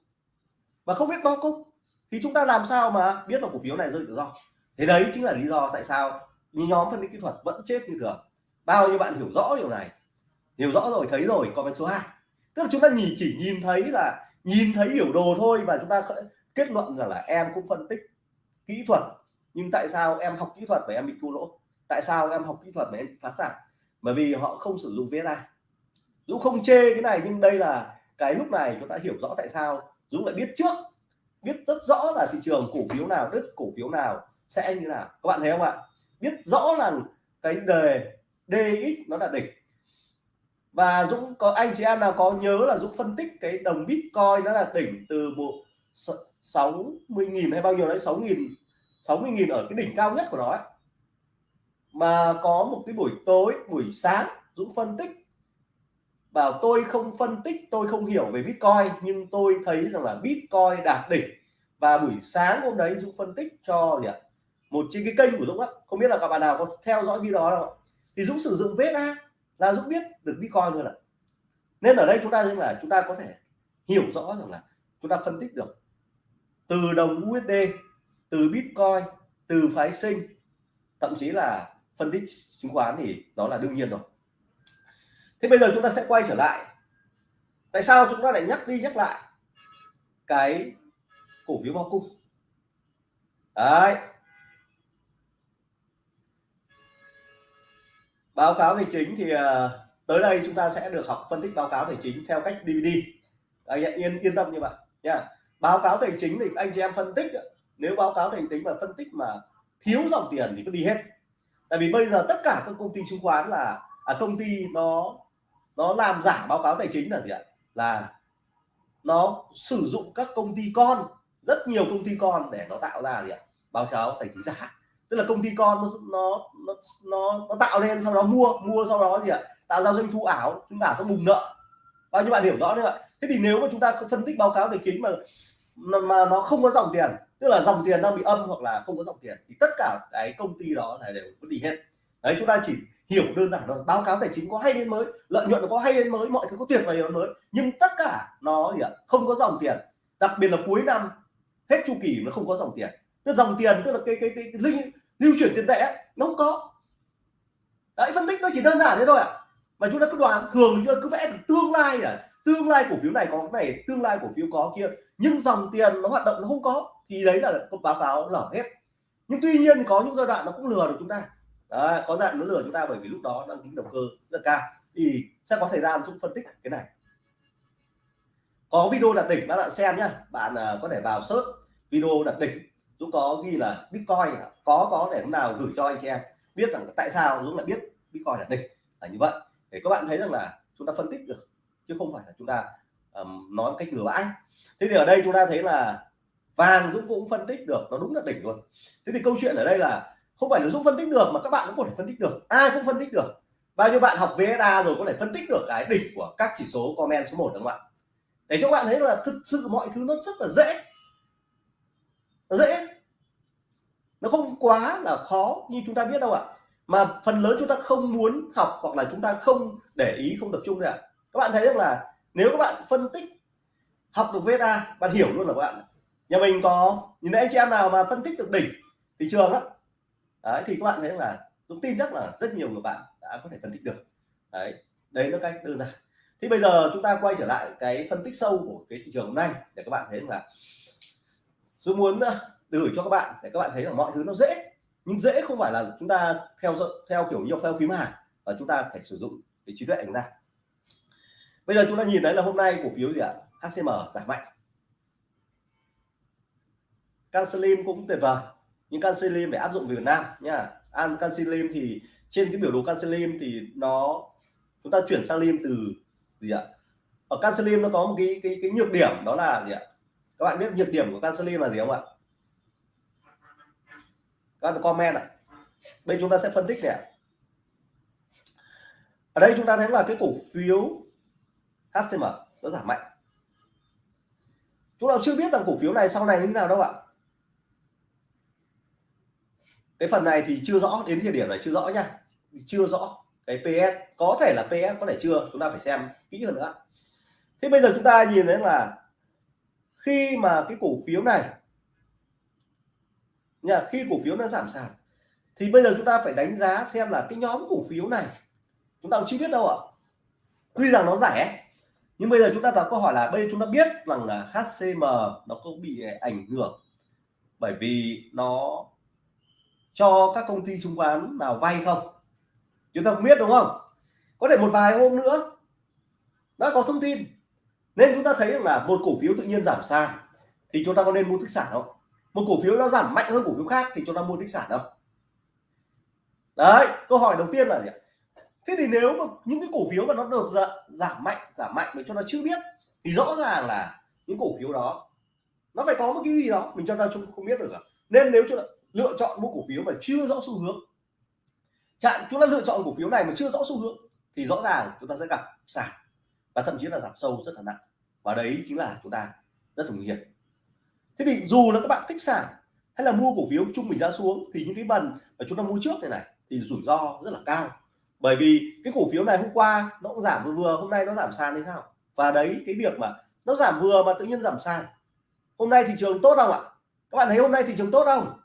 Và không biết bao cung thì chúng ta làm sao mà biết là cổ phiếu này rơi tự do? Thế đấy chính là lý do tại sao nhóm phân tích kỹ thuật vẫn chết như thường. Bao nhiêu bạn hiểu rõ điều này? Hiểu rõ rồi, thấy rồi, comment số 2 tức là chúng ta nhìn chỉ nhìn thấy là, nhìn thấy biểu đồ thôi và chúng ta kết luận rằng là em cũng phân tích kỹ thuật, nhưng tại sao em học kỹ thuật mà em bị thua lỗ? Tại sao em học kỹ thuật mà em phá sản? Bởi vì họ không sử dụng VSI Dũng không chê cái này, nhưng đây là cái lúc này chúng ta hiểu rõ tại sao Dũng lại biết trước, biết rất rõ là thị trường cổ phiếu nào đứt cổ phiếu nào sẽ như nào. Các bạn thấy không ạ? Biết rõ là cái đề DX nó là đỉnh. Và Dũng có, anh chị em nào có nhớ là Dũng phân tích cái đồng Bitcoin nó là đỉnh từ một 60.000 hay bao nhiêu đấy 6.000 60.000 ở cái đỉnh cao nhất của nó ấy. mà có một cái buổi tối, buổi sáng Dũng phân tích. Bảo tôi không phân tích, tôi không hiểu về Bitcoin, nhưng tôi thấy rằng là Bitcoin đạt đỉnh. Và buổi sáng hôm đấy Dũng phân tích cho gì ạ? Một trên cái kênh của Dũng á. Không biết là các bạn nào có theo dõi video đó không? Thì Dũng sử dụng VSA là Dũng biết được Bitcoin luôn ạ. Nên ở đây chúng ta là chúng ta có thể hiểu rõ rằng là chúng ta phân tích được từ đồng USD từ Bitcoin, từ phái sinh, thậm chí là phân tích chứng khoán thì đó là đương nhiên rồi. Thế bây giờ chúng ta sẽ quay trở lại. Tại sao chúng ta lại nhắc đi nhắc lại cái cổ phiếu bao cung? Đấy. Báo cáo tài chính thì ờ, tới đây chúng ta sẽ được học phân tích báo cáo tài chính theo cách DVD anh yên yên tâm như vậy nha báo cáo tài chính thì anh chị em phân tích nếu báo cáo tài chính mà phân tích mà thiếu dòng tiền thì cứ đi hết. Tại vì bây giờ tất cả các công ty chứng khoán là à, công ty nó nó làm giả báo cáo tài chính là gì ạ? Là nó sử dụng các công ty con rất nhiều công ty con để nó tạo ra gì ạ? Báo cáo tài chính giả. Tức là công ty con nó nó nó nó, nó tạo lên sau đó mua mua sau đó gì ạ? Tạo ra doanh thu ảo chúng ta có bùng nợ. Bao nhiêu bạn hiểu rõ đấy ạ? Thế thì nếu mà chúng ta phân tích báo cáo tài chính mà mà nó không có dòng tiền. Tức là dòng tiền đang bị âm hoặc là không có dòng tiền thì tất cả cái công ty đó là đều có đi hết. Đấy chúng ta chỉ hiểu đơn giản thôi. Báo cáo tài chính có hay lên mới lợi nhuận nó có hay lên mới mọi thứ có tuyệt vời mới nhưng tất cả nó gì ạ? Không có dòng tiền. Đặc biệt là cuối năm hết chu kỳ nó không có dòng tiền. Tức dòng tiền tức là cái cái, cái, cái lưu, lưu chuyển tiền tệ nó không có. Đấy phân tích nó chỉ đơn giản thế thôi ạ. À. mà chúng ta cứ đoán thường chúng ta cứ vẽ tương lai à tương lai cổ phiếu này có cái này tương lai cổ phiếu có kia nhưng dòng tiền nó hoạt động nó không có thì đấy là báo cáo lở hết. Nhưng tuy nhiên có những giai đoạn nó cũng lừa được chúng ta. Đấy, có dạng nó lừa chúng ta bởi vì lúc đó đang tính động cơ rất cao. Thì sẽ có thời gian chúng phân tích cái này. Có video đặt đỉnh các bạn xem nhá. Bạn uh, có thể vào search video đặt đỉnh Dũng có ghi là Bitcoin có có để hôm nào gửi cho anh chị em. Biết rằng tại sao Dũng lại biết Bitcoin đặt đỉnh là như vậy. Để các bạn thấy rằng là chúng ta phân tích được chứ không phải là chúng ta um, nói một cách bừa bãi. Thế thì ở đây chúng ta thấy là vàng Dũng cũng phân tích được nó đúng là đỉnh luôn. Thế thì câu chuyện ở đây là không phải là Dũng phân tích được mà các bạn cũng có thể phân tích được ai cũng phân tích được. Bao nhiêu bạn học VSA rồi có thể phân tích được cái đỉnh của các chỉ số comment số 1 đúng không ạ? Để cho các bạn thấy là thực sự mọi thứ nó rất là dễ. Nó dễ. Nó không quá là khó như chúng ta biết đâu ạ. Mà phần lớn chúng ta không muốn học hoặc là chúng ta không để ý không tập trung ạ các bạn thấy được là nếu các bạn phân tích học được VSA bạn hiểu luôn là các bạn nhà mình có nhìn thấy anh chị em nào mà phân tích được đỉnh thị trường á. Đấy, thì các bạn thấy là Dũng tin chắc là rất nhiều người bạn đã có thể phân tích được. Đấy đấy là cách đơn giản. Thì bây giờ chúng ta quay trở lại cái phân tích sâu của cái thị trường hôm nay để các bạn thấy là tôi muốn gửi cho các bạn để các bạn thấy là mọi thứ nó dễ nhưng dễ không phải là chúng ta theo theo kiểu nhiều phao phím hàng và chúng ta phải sử dụng cái trí tuệ của chúng ta bây giờ chúng ta nhìn thấy là hôm nay cổ phiếu gì ạ? HCM giảm mạnh. Cancelim cũng tuyệt vời. Nhưng Cancelim phải áp dụng về Việt Nam nha An Cancelim thì trên cái biểu đồ Cancelim thì nó, chúng ta chuyển sang lim từ gì ạ? Ở Cancelim nó có một cái cái cái nhược điểm đó là gì ạ? Các bạn biết nhược điểm của Cancelim là gì không ạ? Các bạn comment ạ. Đây chúng ta sẽ phân tích này ở đây chúng ta thấy là cái cổ phiếu HCM nó giảm mạnh. Chúng ta chưa biết rằng cổ phiếu này sau này như thế nào đâu ạ. Cái phần này thì chưa rõ, đến thời điểm này chưa rõ nha. Chưa rõ cái PS có thể là PS có thể chưa, chúng ta phải xem kỹ hơn nữa. Thế bây giờ chúng ta nhìn thấy là khi mà cái cổ phiếu này, nha, khi cổ phiếu nó giảm sàn, thì bây giờ chúng ta phải đánh giá xem là cái nhóm cổ phiếu này, chúng ta cũng chưa biết đâu ạ. Tuy rằng nó rẻ nhưng bây giờ chúng ta đặt câu hỏi là bây giờ chúng ta biết rằng là HCM nó có bị ảnh hưởng bởi vì nó cho các công ty chứng khoán nào vay không? Chúng ta không biết, đúng không? Có thể một vài hôm nữa đã có thông tin. Nên chúng ta thấy là một cổ phiếu tự nhiên giảm sàn thì chúng ta có nên mua tích sản không? Một cổ phiếu nó giảm mạnh hơn cổ phiếu khác thì chúng ta mua tích sản không? Đấy, câu hỏi đầu tiên là gì thế thì nếu mà những cái cổ phiếu mà nó được dạ, giảm mạnh giảm mạnh mà cho nó chưa biết, thì rõ ràng là những cổ phiếu đó, nó phải có một cái gì đó, mình cho ta không biết được cả nên nếu chúng ta lựa chọn mua cổ phiếu mà chưa rõ xu hướng, chặn, chúng ta lựa chọn cổ phiếu này mà chưa rõ xu hướng, thì rõ ràng chúng ta sẽ gặp giảm và thậm chí là giảm sâu rất là nặng. Và đấy chính là chúng ta rất là nguy hiểm. Thế thì dù là các bạn thích sản hay là mua cổ phiếu trung bình giá xuống, thì những cái bần mà chúng ta mua trước này này, thì rủi ro rất là cao bởi vì cái cổ phiếu này hôm qua nó cũng giảm vừa vừa, hôm nay nó giảm sàn thì sao? Và đấy, cái việc mà nó giảm vừa mà tự nhiên giảm sàn. Hôm nay thị trường tốt không ạ? Các bạn thấy hôm nay thị trường tốt không?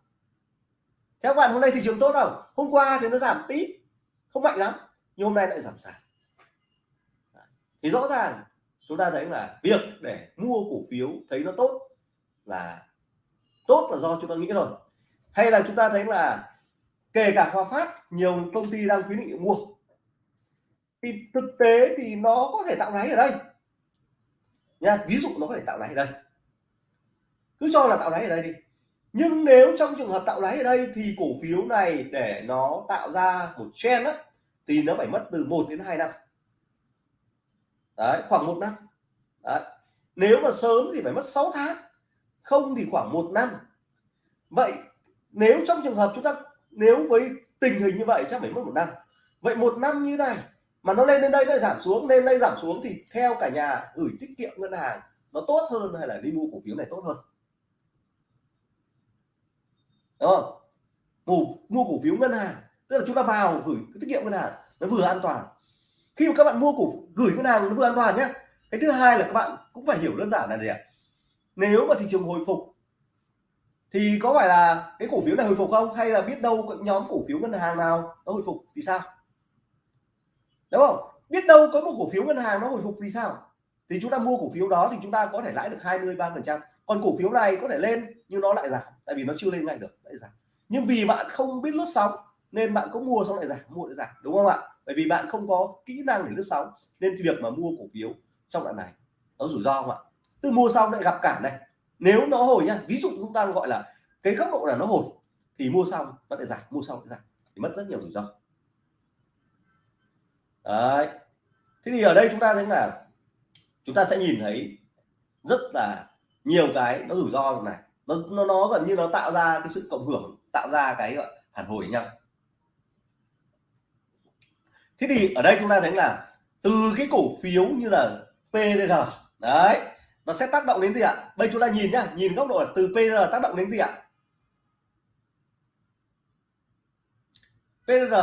Theo các bạn, hôm nay thị trường tốt không? Hôm qua thì nó giảm tí, không mạnh lắm, nhưng hôm nay lại giảm sàn. Thì rõ ràng chúng ta thấy là việc để mua cổ phiếu thấy nó tốt là tốt là do chúng ta nghĩ rồi hay là chúng ta thấy là kể cả Hòa Phát nhiều công ty đang khuyến nghị mua. Thì thực tế thì nó có thể tạo đáy ở đây. Nha ví dụ nó có thể tạo đáy ở đây. Cứ cho là tạo đáy ở đây đi. Nhưng nếu trong trường hợp tạo đáy ở đây thì cổ phiếu này để nó tạo ra một trend á, thì nó phải mất từ 1 đến 2 năm. Đấy khoảng một năm. Đấy. nếu mà sớm thì phải mất 6 tháng không thì khoảng một năm. Vậy nếu trong trường hợp chúng ta nếu với tình hình như vậy chắc phải mất một năm. Vậy một năm như này mà nó lên đến đây nó giảm xuống lên đây giảm xuống thì theo cả nhà gửi tiết kiệm ngân hàng nó tốt hơn hay là đi mua cổ phiếu này tốt hơn? Đúng không? Mua, mua cổ phiếu ngân hàng tức là chúng ta vào gửi tiết kiệm ngân hàng nó vừa an toàn. Khi mà các bạn mua cổ gửi ngân hàng nó vừa an toàn nhé. Cái thứ hai là các bạn cũng phải hiểu đơn giản là gì ạ? Nếu mà thị trường hồi phục thì có phải là cái cổ phiếu này hồi phục không? Hay là biết đâu nhóm cổ phiếu ngân hàng nào nó hồi phục thì sao? Đúng không? Biết đâu có một cổ phiếu ngân hàng nó hồi phục thì sao? Thì chúng ta mua cổ phiếu đó thì chúng ta có thể lãi được 23 phần trăm. Còn cổ phiếu này có thể lên nhưng nó lại giảm, tại vì nó chưa lên ngay được, lại giảm. Nhưng vì bạn không biết lướt sóng nên bạn có mua xong lại giảm, mua lại giảm, đúng không ạ? Bởi vì bạn không có kỹ năng để lướt sóng nên việc mà mua cổ phiếu trong đoạn này nó rủi ro không ạ? Tôi mua xong lại gặp cản này nếu nó hồi nhá ví dụ chúng ta gọi là cái góc độ là nó hồi thì mua xong nó lại giảm mua xong lại giảm thì mất rất nhiều rủi ro. Đấy. Thế thì ở đây chúng ta thấy là chúng ta sẽ nhìn thấy rất là nhiều cái nó rủi ro này. Nó nó, nó gần như nó tạo ra cái sự cộng hưởng tạo ra cái phản hồi nhau. Thế thì ở đây chúng ta thấy là từ cái cổ phiếu như là PDR đấy nó sẽ tác động đến gì ạ? Bây chúng ta nhìn nhá, nhìn góc độ từ PDR tác động đến gì ạ? PDR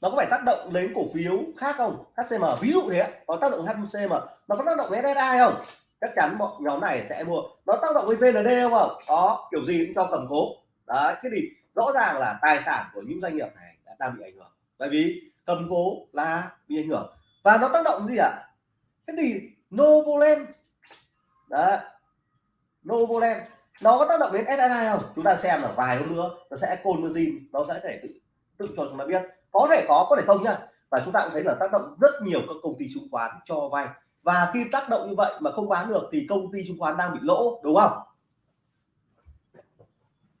nó có phải tác động đến cổ phiếu khác không? HCM ví dụ thế có tác động HCM nó có tác động đến SSI không? Chắc chắn bọn nhóm này sẽ mua. Nó tác động với VND không có, kiểu gì cũng cho cầm cố. Đó. thế thì rõ ràng là tài sản của những doanh nghiệp này đã đang bị ảnh hưởng. Bởi vì cầm cố là bị ảnh hưởng. Và nó tác động gì ạ? Thế thì Novoland đó Novoland. Nó có tác động đến SSI không? Chúng ta xem là vài hôm nữa, nó sẽ Colmazin nó sẽ thể tự tự cho chúng ta biết. Có thể có có thể không nha và chúng ta cũng thấy là tác động rất nhiều các công ty chứng khoán cho vay. Và khi tác động như vậy mà không bán được thì công ty chứng khoán đang bị lỗ, đúng không?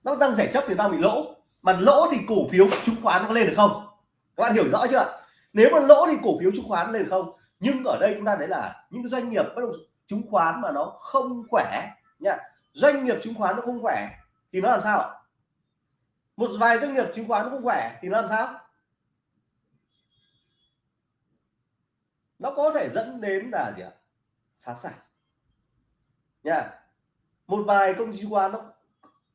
Nó đang rẻ chấp thì đang bị lỗ. Mà lỗ thì cổ phiếu chứng khoán có lên được không? Các bạn hiểu rõ chưa nếu mà lỗ thì cổ phiếu chứng khoán lên được không? Nhưng ở đây chúng ta thấy là những doanh nghiệp bất động chứng khoán mà nó không khỏe nha doanh nghiệp chứng khoán nó không khỏe thì nó làm sao ạ? Một vài doanh nghiệp chứng khoán nó không khỏe thì nó làm sao? Nó có thể dẫn đến là gì ạ? Phá sản. Nha một vài công ty chứng khoán nó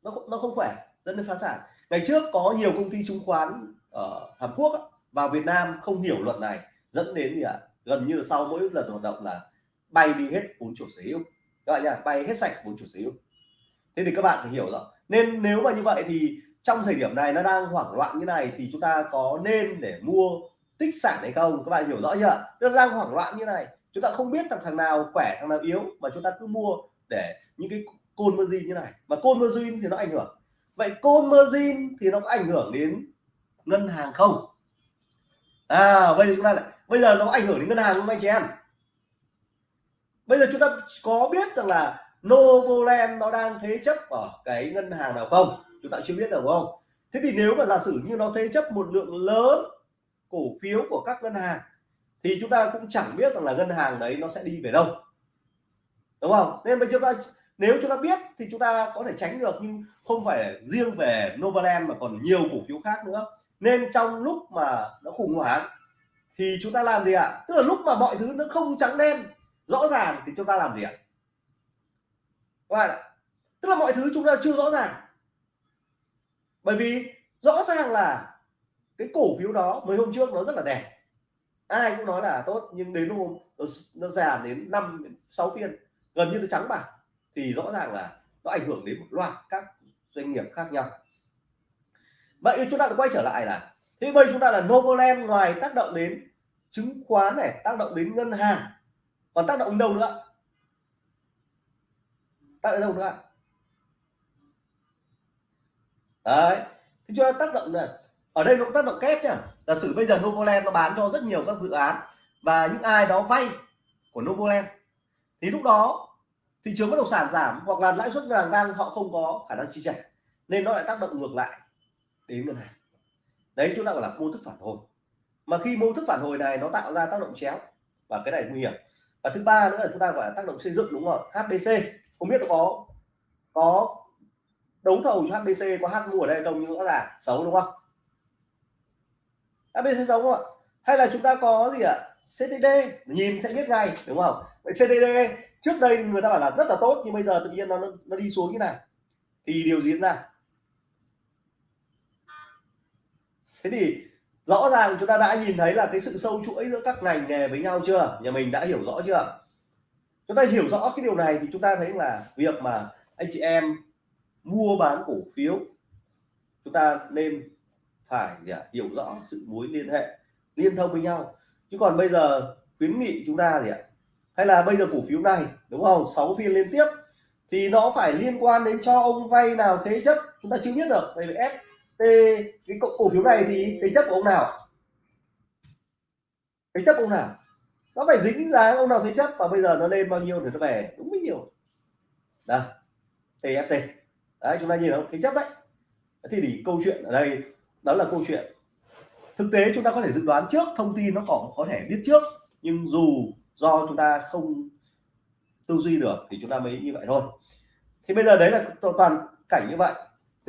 nó nó không khỏe, dẫn đến phá sản. Ngày trước có nhiều công ty chứng khoán ở Hàn Quốc vào Việt Nam không hiểu luật này, dẫn đến gì ạ? Gần như là sau mỗi lần hoạt động là bay đi hết vốn chủ sở hữu. Các bạn nhá, bay hết sạch vốn chủ sở hữu. Thế thì các bạn phải hiểu rõ nên nếu mà như vậy thì trong thời điểm này nó đang hoảng loạn như này thì chúng ta có nên để mua tích sản hay không? Các bạn hiểu rõ chưa? Nó đang hoảng loạn như này, chúng ta không biết thằng thằng nào khỏe, thằng nào yếu mà chúng ta cứ mua để những cái côn margin như này. Mà côn margin thì nó ảnh hưởng. Vậy côn margin thì nó có ảnh hưởng đến ngân hàng không? À bây giờ chúng ta lại bây giờ nó có ảnh hưởng đến ngân hàng không, anh chị em? Bây giờ chúng ta có biết rằng là Novoland nó đang thế chấp ở cái ngân hàng nào không? Chúng ta chưa biết được không? Thế thì nếu mà giả sử như nó thế chấp một lượng lớn cổ phiếu của các ngân hàng, thì chúng ta cũng chẳng biết rằng là ngân hàng đấy nó sẽ đi về đâu. Đúng không? Nên bây giờ chúng ta, nếu chúng ta biết thì chúng ta có thể tránh được, nhưng không phải riêng về Novaland mà còn nhiều cổ phiếu khác nữa. Nên trong lúc mà nó khủng hoảng thì chúng ta làm gì ạ? À? tức là lúc mà mọi thứ nó không trắng đen rõ ràng thì chúng ta làm gì ạ? Các bạn ạ tức là mọi thứ chúng ta chưa rõ ràng. Bởi vì rõ ràng là cái cổ phiếu đó mấy hôm trước nó rất là đẹp. Ai cũng nói là tốt nhưng đến hôm nó, nó già đến năm sáu phiên gần như nó trắng bạc thì rõ ràng là nó ảnh hưởng đến một loạt các doanh nghiệp khác nhau. Vậy chúng ta quay trở lại là thế bây chúng ta là Novoland ngoài tác động đến chứng khoán này tác động đến ngân hàng còn tác động đâu nữa? Tác động đâu nữa? Đấy thì cho tác động này ở đây nó cũng tác động kép nhá. Giả sử bây giờ Novoland nó bán cho rất nhiều các dự án và những ai đó vay của Novoland, thì lúc đó thị trường bất động sản giảm hoặc là lãi suất ngân hàng tăng họ không có khả năng chi trả, nên nó lại tác động ngược lại đến ngân hàng. Đấy, chúng ta gọi là mô thức phản hồi. Mà khi mô thức phản hồi này nó tạo ra tác động chéo, và cái này nguy hiểm và thứ ba nữa là chúng ta gọi là tác động xây dựng, đúng không? HBC không biết nó có có đấu thầu cho HBC có H mua ở đây không nhưng rõ ràng xấu, đúng không? HBC xấu không ạ? Hay là chúng ta có gì ạ? CTD nhìn sẽ biết ngay, đúng không? Vậy CTD trước đây người ta bảo là rất là tốt nhưng bây giờ tự nhiên nó nó đi xuống như này. Thì điều diễn ra? Thế thì rõ ràng chúng ta đã nhìn thấy là cái sự sâu chuỗi giữa các ngành nghề với nhau chưa? Nhà mình đã hiểu rõ chưa? Chúng ta hiểu rõ cái điều này thì chúng ta thấy là việc mà anh chị em mua bán cổ phiếu, chúng ta nên phải hiểu rõ sự mối liên hệ, liên thông với nhau. Chứ còn bây giờ khuyến nghị chúng ta gì ạ? Hay là bây giờ cổ phiếu này, đúng không? 6 phiên liên tiếp, thì nó phải liên quan đến cho ông vay nào thế chấp, chúng ta chưa biết được. Về vì F cái cổ phiếu này thì thế chấp của ông nào? Thế chấp ông nào? Nó phải dính dáng ông nào thế chấp và bây giờ nó lên bao nhiêu để nó về? Đúng bao nhiêu đó TFT đấy, chúng ta nhìn không thế chấp đấy. Thì để câu chuyện ở đây, đó là câu chuyện. Thực tế chúng ta có thể dự đoán trước, thông tin nó còn có thể biết trước. Nhưng dù do chúng ta không tư duy được thì chúng ta mới như vậy thôi. Thì bây giờ đấy là toàn cảnh như vậy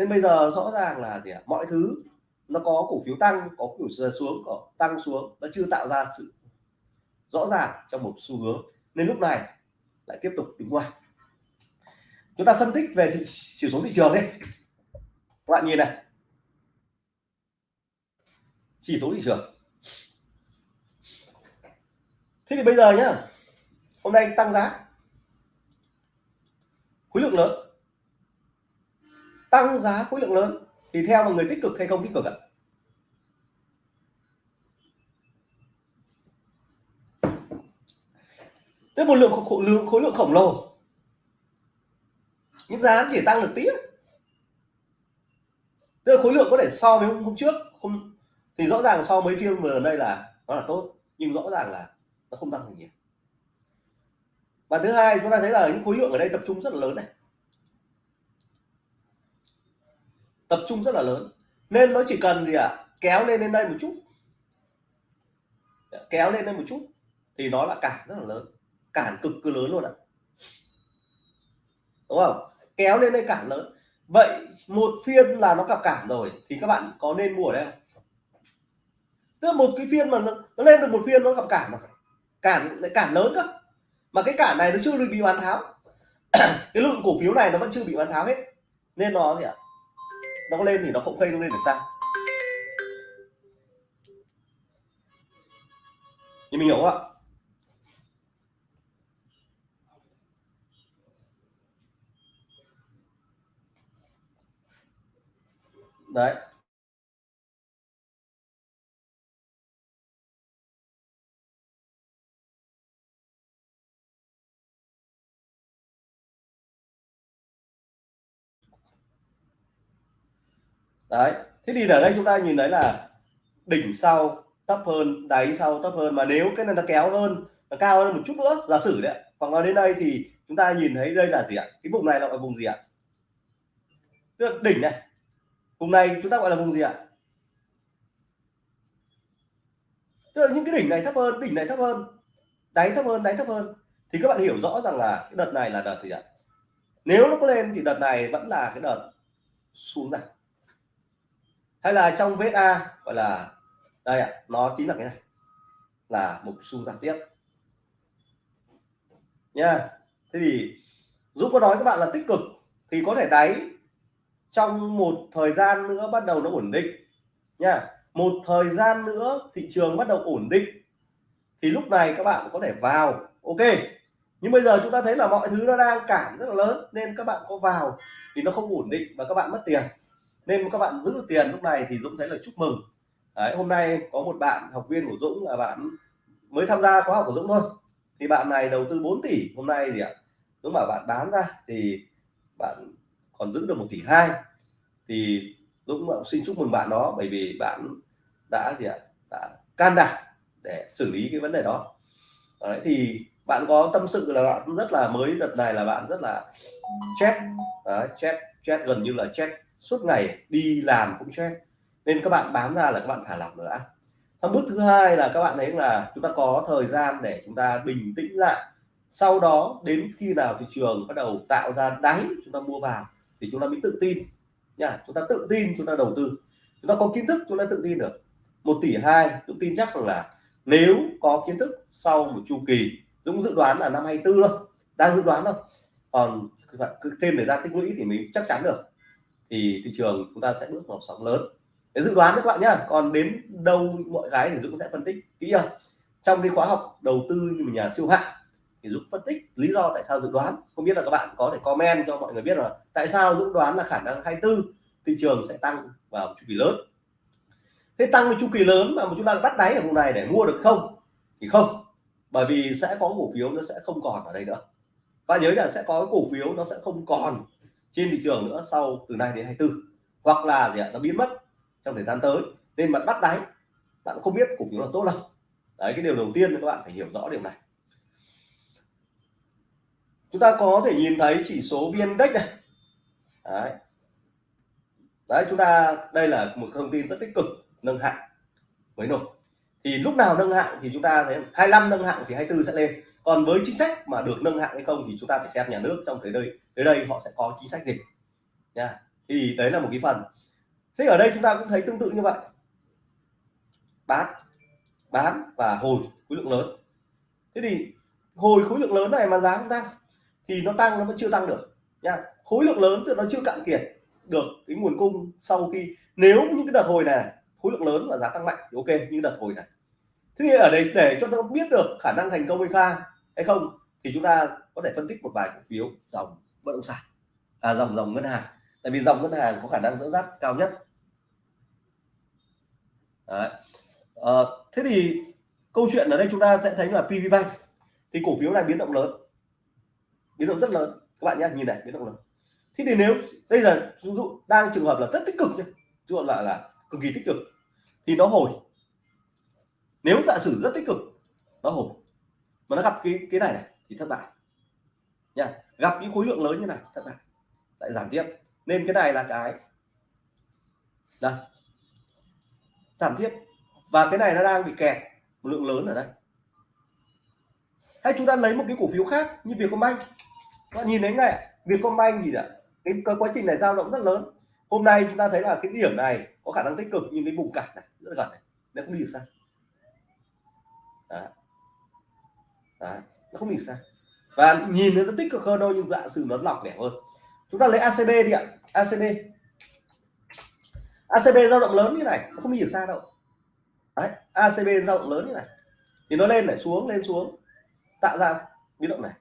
nên bây giờ rõ ràng là gì mọi thứ nó có cổ phiếu tăng có cổ phiếu xuống có tăng xuống nó chưa tạo ra sự rõ ràng trong một xu hướng. Nên lúc này lại tiếp tục đứng ngoài. Chúng ta phân tích về thị, chỉ số thị trường đi. Các bạn nhìn này. Chỉ số thị trường. Thế thì bây giờ nhá hôm nay tăng giá. Khối lượng lớn tăng giá khối lượng lớn thì theo mọi người tích cực hay không tích cực ạ? Tức một lượng khối lượng khối lượng khổng lồ. Những giá chỉ tăng được tí tức là khối lượng có thể so với hôm, hôm trước không thì rõ ràng so với phiên vừa đây là nó là tốt nhưng rõ ràng là nó không tăng được nhiều. Và thứ hai chúng ta thấy là những khối lượng ở đây tập trung rất là lớn này. Tập trung rất là lớn. Nên nó chỉ cần gì ạ? À? kéo lên lên đây một chút. Kéo lên đây một chút thì nó là cản rất là lớn. Cản cực cứ lớn luôn ạ. Đúng không? Kéo lên đây cản lớn. Vậy một phiên là nó cặp cản rồi thì các bạn có nên mua ở đây không? Tức là một cái phiên mà nó, nó lên được một phiên nó gặp cản mà. Cản lại cản lớn cơ. Mà cái cản này nó chưa bị bán tháo. Cái lượng cổ phiếu này nó vẫn chưa bị bán tháo hết. Nên nó gì ạ? Nó có lên thì nó cũng không lên được sao thì mình hiểu không ạ? Đấy. Đấy. Thế thì ở đây chúng ta nhìn thấy là đỉnh sau thấp hơn, đáy sau thấp hơn. Mà nếu cái này nó kéo hơn, nó cao hơn một chút nữa, giả sử đấy hoặc là đến đây thì chúng ta nhìn thấy đây là gì ạ? Cái vùng này là vùng gì ạ? Tức là đỉnh này. Vùng này chúng ta gọi là vùng gì ạ? Tức là những cái đỉnh này thấp hơn, đỉnh này thấp hơn, đáy thấp hơn, đáy thấp hơn. Thì các bạn hiểu rõ rằng là cái đợt này là đợt gì ạ? Nếu nó có lên thì đợt này vẫn là cái đợt xuống giảm hay là trong VSA gọi là, đây ạ, nó chính là cái này, là một xu giảm tiếp. Nha, thế thì Dũng có nói các bạn là tích cực thì có thể đáy. Trong một thời gian nữa bắt đầu nó ổn định. Nha, một thời gian nữa thị trường bắt đầu ổn định, thì lúc này các bạn có thể vào. Ok, nhưng bây giờ chúng ta thấy là mọi thứ nó đang cản rất là lớn, nên các bạn có vào thì nó không ổn định và các bạn mất tiền nên các bạn giữ tiền lúc này thì Dũng thấy là chúc mừng. Đấy, hôm nay có một bạn học viên của Dũng là bạn mới tham gia khóa học của Dũng thôi. Thì bạn này đầu tư 4 tỷ hôm nay gì ạ? Dũng bảo bạn bán ra thì bạn còn giữ được một tỷ hai. Thì Dũng xin chúc mừng bạn đó bởi vì bạn đã gì ạ? Đã can đảm để xử lý cái vấn đề đó. Đấy, thì bạn có tâm sự là bạn rất là mới đợt này là bạn rất là chết. Chết chết gần như là chết suốt ngày đi làm cũng stress. Nên các bạn bán ra là các bạn thả lỏng nữa xong bước thứ hai là các bạn thấy là chúng ta có thời gian để chúng ta bình tĩnh lại. Sau đó, đến khi nào thị trường bắt đầu tạo ra đáy chúng ta mua vào, thì chúng ta mới tự tin. Nha chúng ta tự tin, chúng ta đầu tư. Chúng ta có kiến thức, chúng ta tự tin được. Một tỷ hai cũng tin chắc rằng là nếu có kiến thức sau một chu kỳ Dũng dự đoán là năm 24 thôi, đang dự đoán thôi. Còn cứ thêm thời gian tích lũy thì mình chắc chắn được thì thị trường chúng ta sẽ bước vào sóng lớn. Để dự đoán các bạn nhá còn đến đâu mọi cái thì Dũng sẽ phân tích kỹ hơn. Trong cái khóa học đầu tư như nhà siêu hạng thì Dũng phân tích lý do tại sao dự đoán. Không biết là các bạn có thể comment cho mọi người biết là tại sao Dũng đoán là khả năng 24 thị trường sẽ tăng vào chu kỳ lớn. Thế tăng với chu kỳ lớn mà chúng ta bắt đáy ở vùng này để mua được không? Thì không, bởi vì sẽ có cổ phiếu nó sẽ không còn ở đây nữa. Và nhớ là sẽ có cổ phiếu nó sẽ không còn trên thị trường nữa sau từ nay đến 24 hoặc là gì ạ, nó biến mất trong thời gian tới. Nên bạn bắt đáy, bạn không biết cổ phiếu là tốt đâu đấy, cái điều đầu tiên các bạn phải hiểu rõ điều này. Chúng ta có thể nhìn thấy chỉ số vn index này. Đấy. đấy, chúng ta, đây là một thông tin rất tích cực, nâng hạng mới nổi. Thì lúc nào nâng hạng thì chúng ta thấy 25 nâng hạng thì 24 sẽ lên còn với chính sách mà được nâng hạng hay không thì chúng ta phải xem nhà nước trong tới đây tới đây họ sẽ có chính sách gì. Nha. Thì đấy là một cái phần. Thế ở đây chúng ta cũng thấy tương tự như vậy. Bán bán và hồi, khối lượng lớn. Thế thì hồi khối lượng lớn này mà giá không tăng thì nó tăng, nó vẫn chưa tăng được. Nha. Khối lượng lớn thì nó chưa cạn kiệt được cái nguồn cung sau khi, nếu những cái đợt hồi này, khối lượng lớn và giá tăng mạnh thì ok, như đợt hồi này thế thì ở đây để cho nó biết được khả năng thành công hay kha hay không thì chúng ta có thể phân tích một vài cổ phiếu dòng bất động sản. À dòng dòng ngân hàng. Tại vì dòng ngân hàng có khả năng dẫn dắt cao nhất. Đấy. À, thế thì câu chuyện ở đây chúng ta sẽ thấy là PVBank thì cổ phiếu này biến động lớn. Biến động rất lớn. Các bạn nhé nhìn này biến động lớn. Thế thì nếu đây là ví dụ đang trường hợp là rất tích cực chứ chứ lại là cực kỳ tích cực thì nó hồi nếu giả sử rất tích cực nó hồi mà nó gặp cái cái này này thì thất bại. Nha gặp những khối lượng lớn như này thất bại. Lại giảm tiếp. Nên cái này là cái đây giảm tiếp. Và cái này nó đang bị kẹt một lượng lớn ở đây. Hay chúng ta lấy một cái cổ phiếu khác như Vietcombank. Các bạn nhìn thấy này Vietcombank gì ạ cái, cái quá trình này dao động rất lớn. Hôm nay chúng ta thấy là cái điểm này có khả năng tích cực nhưng cái vùng cản này rất gần này nó cũng đi được xa. Đấy. Đấy. nó không bị được xa. Và nhìn nó tích cực hơn đâu nhưng dạ sử nó lọc lẻ hơn. Chúng ta lấy ACB đi ạ. ACB ACB dao động lớn như này, nó không bị xa đâu. Đấy. ACB dao động lớn như này. Thì nó lên lại xuống, lên, xuống. Tạo ra biến động này.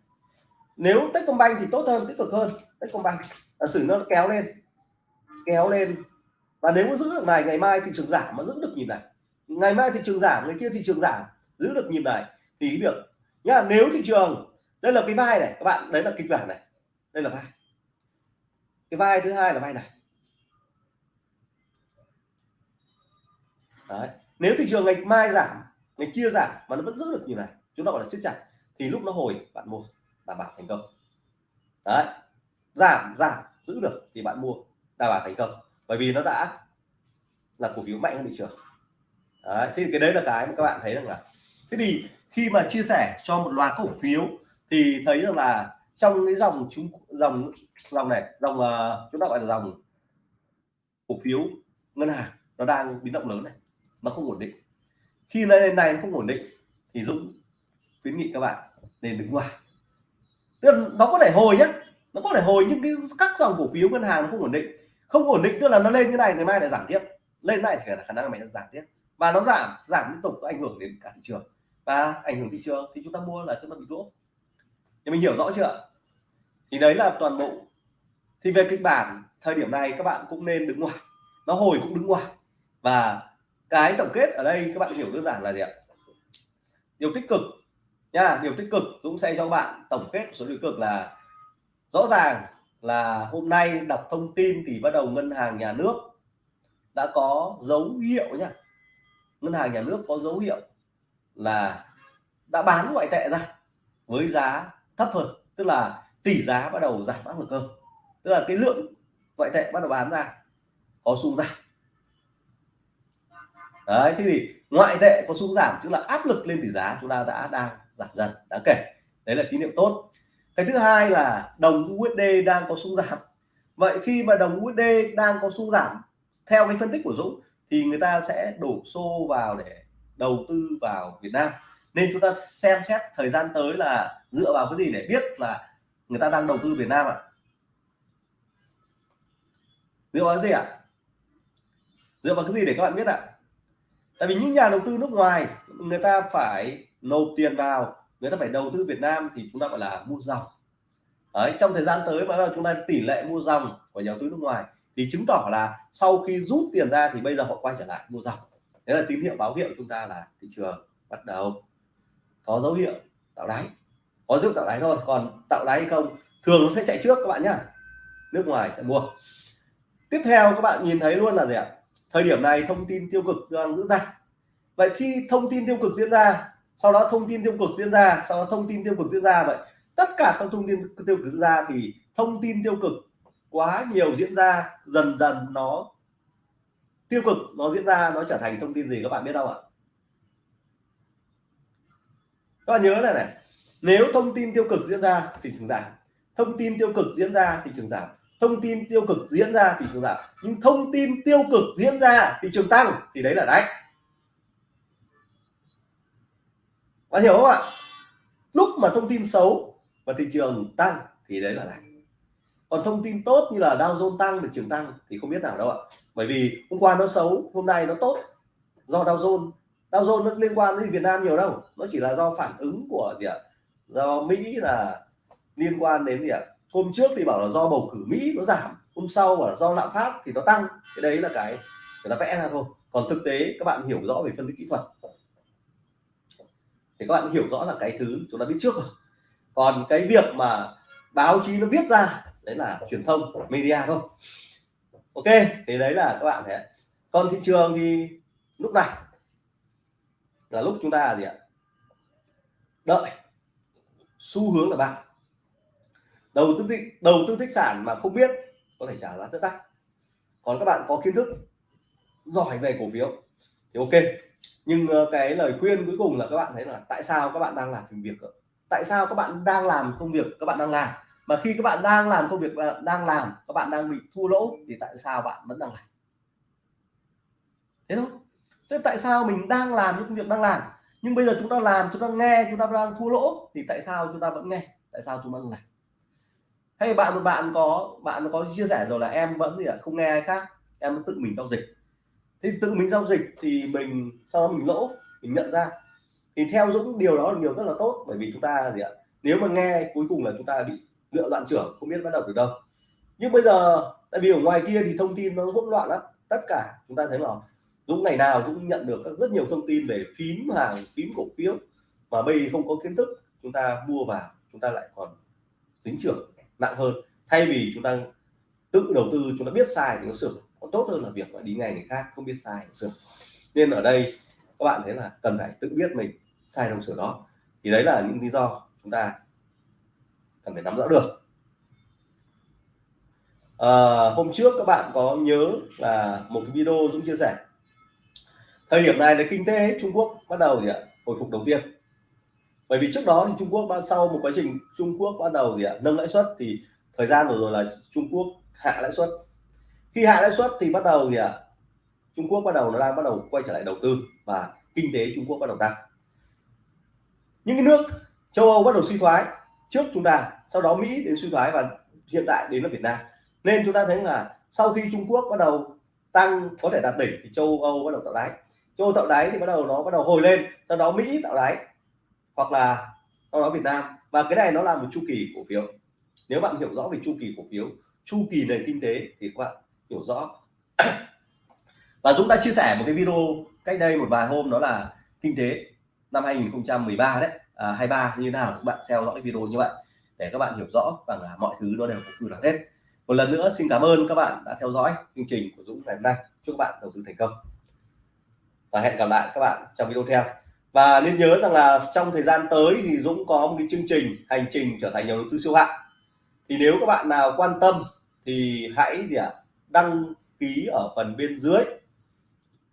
Nếu Techcombank thì tốt hơn, tích cực hơn. Techcombank là sử nó kéo lên kéo lên. Và nếu giữ được này, ngày mai thị trường giảm, mà giữ được nhịp này. Ngày mai thị trường giảm người kia thị trường giảm giữ được nhịp này thì cái việc nhá nếu thị trường đây là cái vai này các bạn đấy là kịch bản này đây là vai. Cái vai thứ hai là vai này. Đấy nếu thị trường ngày mai giảm ngày kia giảm mà nó vẫn giữ được nhịp này chúng ta gọi là siết chặt thì lúc nó hồi bạn mua đảm bảo thành công. Đấy giảm giảm giữ được thì bạn mua đảm bảo thành công. Bởi vì nó đã là cổ phiếu mạnh hơn thị trường. Đấy, thì cái đấy là cái mà các bạn thấy rằng là thế thì khi mà chia sẻ cho một loạt cổ phiếu thì thấy rằng là trong cái dòng chúng dòng dòng này dòng uh, chúng ta gọi là dòng cổ phiếu ngân hàng nó đang biến động lớn này nó không ổn định. Khi lên này nó không ổn định thì Dũng khuyến nghị các bạn nên đứng ngoài. Tức là nó có thể hồi nhé nó có thể hồi nhưng cái các dòng cổ phiếu ngân hàng nó không ổn định. Không ổn định tức là nó lên như này ngày mai lại giảm tiếp. Lên này thì là khả năng mày giảm tiếp. Và nó giảm giảm liên tục nó ảnh hưởng đến cả thị trường và ảnh hưởng thị trường thì chúng ta mua là chúng ta bị lỗ. Thì mình hiểu rõ chưa thì đấy là toàn bộ. Thì về kịch bản thời điểm này các bạn cũng nên đứng ngoài. Nó hồi cũng đứng ngoài. Và cái tổng kết ở đây các bạn hiểu đơn giản là gì ạ? Điều tích cực nha, điều tích cực Dũng sẽ cho bạn tổng kết số điều cực là rõ ràng là hôm nay đọc thông tin thì bắt đầu ngân hàng nhà nước đã có dấu hiệu nha. ngân hàng nhà nước có dấu hiệu là đã bán ngoại tệ ra với giá thấp hơn, tức là tỷ giá bắt đầu giảm áp lực hơn. Tức là cái lượng ngoại tệ bắt đầu bán ra có xu giảm. Đấy, thế thì ngoại tệ có xu giảm, tức là áp lực lên tỷ giá chúng ta đã, đang giảm dần đáng kể. Đấy là tín hiệu tốt. Cái thứ hai là đồng USD đang có xu giảm. Vậy khi mà đồng USD đang có xu giảm, theo cái phân tích của Dũng, thì người ta sẽ đổ xô vào để đầu tư vào Việt Nam nên chúng ta xem xét thời gian tới là dựa vào cái gì để biết là người ta đang đầu tư Việt Nam ạ à? dựa vào cái gì ạ à? dựa vào cái gì để các bạn biết ạ à? tại vì những nhà đầu tư nước ngoài người ta phải nộp tiền vào người ta phải đầu tư Việt Nam thì chúng ta gọi là mua dòng Đấy, trong thời gian tới mà chúng ta tỷ lệ mua dòng của nhà đầu tư nước ngoài thì chứng tỏ là sau khi rút tiền ra thì bây giờ họ quay trở lại mua dòng đấy là tín hiệu báo hiệu chúng ta là thị trường bắt đầu có dấu hiệu tạo đáy. Có dấu hiệu tạo đáy thôi, còn tạo đáy hay không thường nó sẽ chạy trước các bạn nhá. Nước ngoài sẽ mua. Tiếp theo các bạn nhìn thấy luôn là gì ạ? Thời điểm này thông tin tiêu cực đang diễn ra. Vậy khi thông tin tiêu cực diễn ra, sau đó thông tin tiêu cực diễn ra, sau đó thông tin tiêu cực diễn ra, vậy tất cả các thông tin tiêu cực diễn ra thì thông tin tiêu cực quá nhiều diễn ra, dần dần nó tiêu cực nó diễn ra, nó trở thành thông tin gì các bạn biết đâu ạ? Các bạn nhớ này này, nếu thông tin tiêu cực diễn ra thì trường giảm. Thông tin tiêu cực diễn ra thì trường giảm. Thông tin tiêu cực diễn ra thì trường giảm. Nhưng thông tin tiêu cực diễn ra thị trường tăng, thì đấy là đánh bạn hiểu không ạ? Lúc mà thông tin xấu và thị trường tăng thì đấy là đánh còn thông tin tốt như là Dow Jones tăng, thị trường tăng thì không biết nào đâu ạ bởi vì hôm qua nó xấu, hôm nay nó tốt. Do Dow Jones. Dow Jones nó liên quan đến Việt Nam nhiều đâu. Nó chỉ là do phản ứng của gì ạ? Do Mỹ là liên quan đến gì ạ? Hôm trước thì bảo là do bầu cử Mỹ nó giảm, hôm sau bảo là do lạm phát thì nó tăng. Cái đấy là cái, người ta vẽ ra thôi. Còn thực tế, các bạn hiểu rõ về phân tích kỹ thuật. Thì các bạn hiểu rõ là cái thứ chúng ta biết trước rồi. Còn cái việc mà báo chí nó viết ra, đấy là truyền thông, media thôi ok thì đấy là các bạn thế còn thị trường thì lúc này là lúc chúng ta gì ạ? Đợi. Xu hướng là bạn. Đầu tư tích đầu tư tích sản mà không biết có thể trả giá rất đắt. Còn các bạn có kiến thức, giỏi về cổ phiếu thì ok. Nhưng ờ, cái lời khuyên cuối cùng là các bạn thấy là tại sao các bạn đang làm việc tại sao các bạn đang làm công việc, các bạn đang làm? Mà khi các bạn đang làm công việc à, đang làm, các bạn đang bị thua lỗ, thì tại sao bạn vẫn đang làm? Thế thôi. Thế tại sao mình đang làm những công việc đang làm, nhưng bây giờ chúng ta làm, chúng ta nghe, chúng ta đang thua lỗ, thì tại sao chúng ta vẫn nghe? Tại sao chúng ta làm? Hay bạn, một bạn có bạn có chia sẻ rồi là em vẫn gì ạ? Không nghe ai khác, em tự mình giao dịch. Thì tự mình giao dịch thì mình, sau đó mình lỗ, mình nhận ra. Thì theo Dũng, điều đó là điều rất là tốt, bởi vì chúng ta gì ạ? Nếu mà nghe cuối cùng là chúng ta bị lựa đoạn trưởng không biết bắt đầu từ đâu. Nhưng bây giờ, tại vì ở ngoài kia thì thông tin nó hỗn loạn lắm. Tất cả chúng ta thấy là Dũng ngày nào cũng nhận được các rất nhiều thông tin về phím hàng, phím cổ phiếu. Mà bây không có kiến thức, chúng ta mua vào, chúng ta lại còn dính trưởng nặng hơn. Thay vì chúng ta tự đầu tư, chúng ta biết sai thì nó sửa. Còn tốt hơn là việc mà đi ngay người khác, không biết sai sửa. Nên ở đây, các bạn thấy là cần phải tự biết mình sai đâu sửa đó. Thì đấy là những lý do chúng ta cần phải nắm rõ được. À, hôm trước các bạn có nhớ là một cái video Dũng chia sẻ. Thời điểm này là kinh tế Trung Quốc bắt đầu gì ạ? Hồi phục đầu tiên. Bởi vì trước đó thì Trung Quốc sau một quá trình Trung Quốc bắt đầu gì ạ? Nâng lãi suất thì thời gian vừa rồi là Trung Quốc hạ lãi suất. Khi hạ lãi suất thì bắt đầu gì ạ? Trung Quốc bắt đầu nó đang bắt đầu quay trở lại đầu tư và kinh tế Trung Quốc bắt đầu tăng. Những cái nước châu Âu bắt đầu suy thoái trước chúng ta, sau đó Mỹ đến suy thoái và hiện tại đến là Việt Nam. Nên chúng ta thấy là sau khi Trung Quốc bắt đầu tăng, có thể đạt đỉnh thì châu Âu bắt đầu tạo đáy. Châu Âu tạo đáy thì bắt đầu nó bắt đầu hồi lên, sau đó Mỹ tạo đáy, hoặc là sau đó Việt Nam. Và cái này nó là một chu kỳ cổ phiếu. Nếu bạn hiểu rõ về chu kỳ cổ phiếu, chu kỳ nền kinh tế thì các bạn hiểu rõ. Và Dũng đã chia sẻ một cái video cách đây một vài hôm, đó là kinh tế năm 2013 đấy à, 23 như thế nào các bạn theo dõi video như vậy để các bạn hiểu rõ rằng là mọi thứ nó đều có quy luật hết. Một lần nữa xin cảm ơn các bạn đã theo dõi chương trình của Dũng ngày hôm nay. Chúc các bạn đầu tư thành công. Và hẹn gặp lại các bạn trong video theo. Và nên nhớ rằng là trong thời gian tới thì Dũng có một cái chương trình hành trình trở thành nhà đầu tư siêu hạng. Thì nếu các bạn nào quan tâm thì hãy gì ạ đăng ký ở phần bên dưới.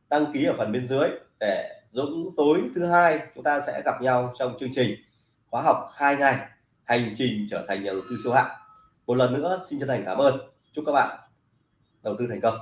Đăng ký ở phần bên dưới để Dũng tối thứ hai chúng ta sẽ gặp nhau trong chương trình khóa học hai ngày, hành trình trở thành nhà đầu tư siêu hạng. Một lần nữa, xin chân thành cảm ơn. Chúc các bạn đầu tư thành công.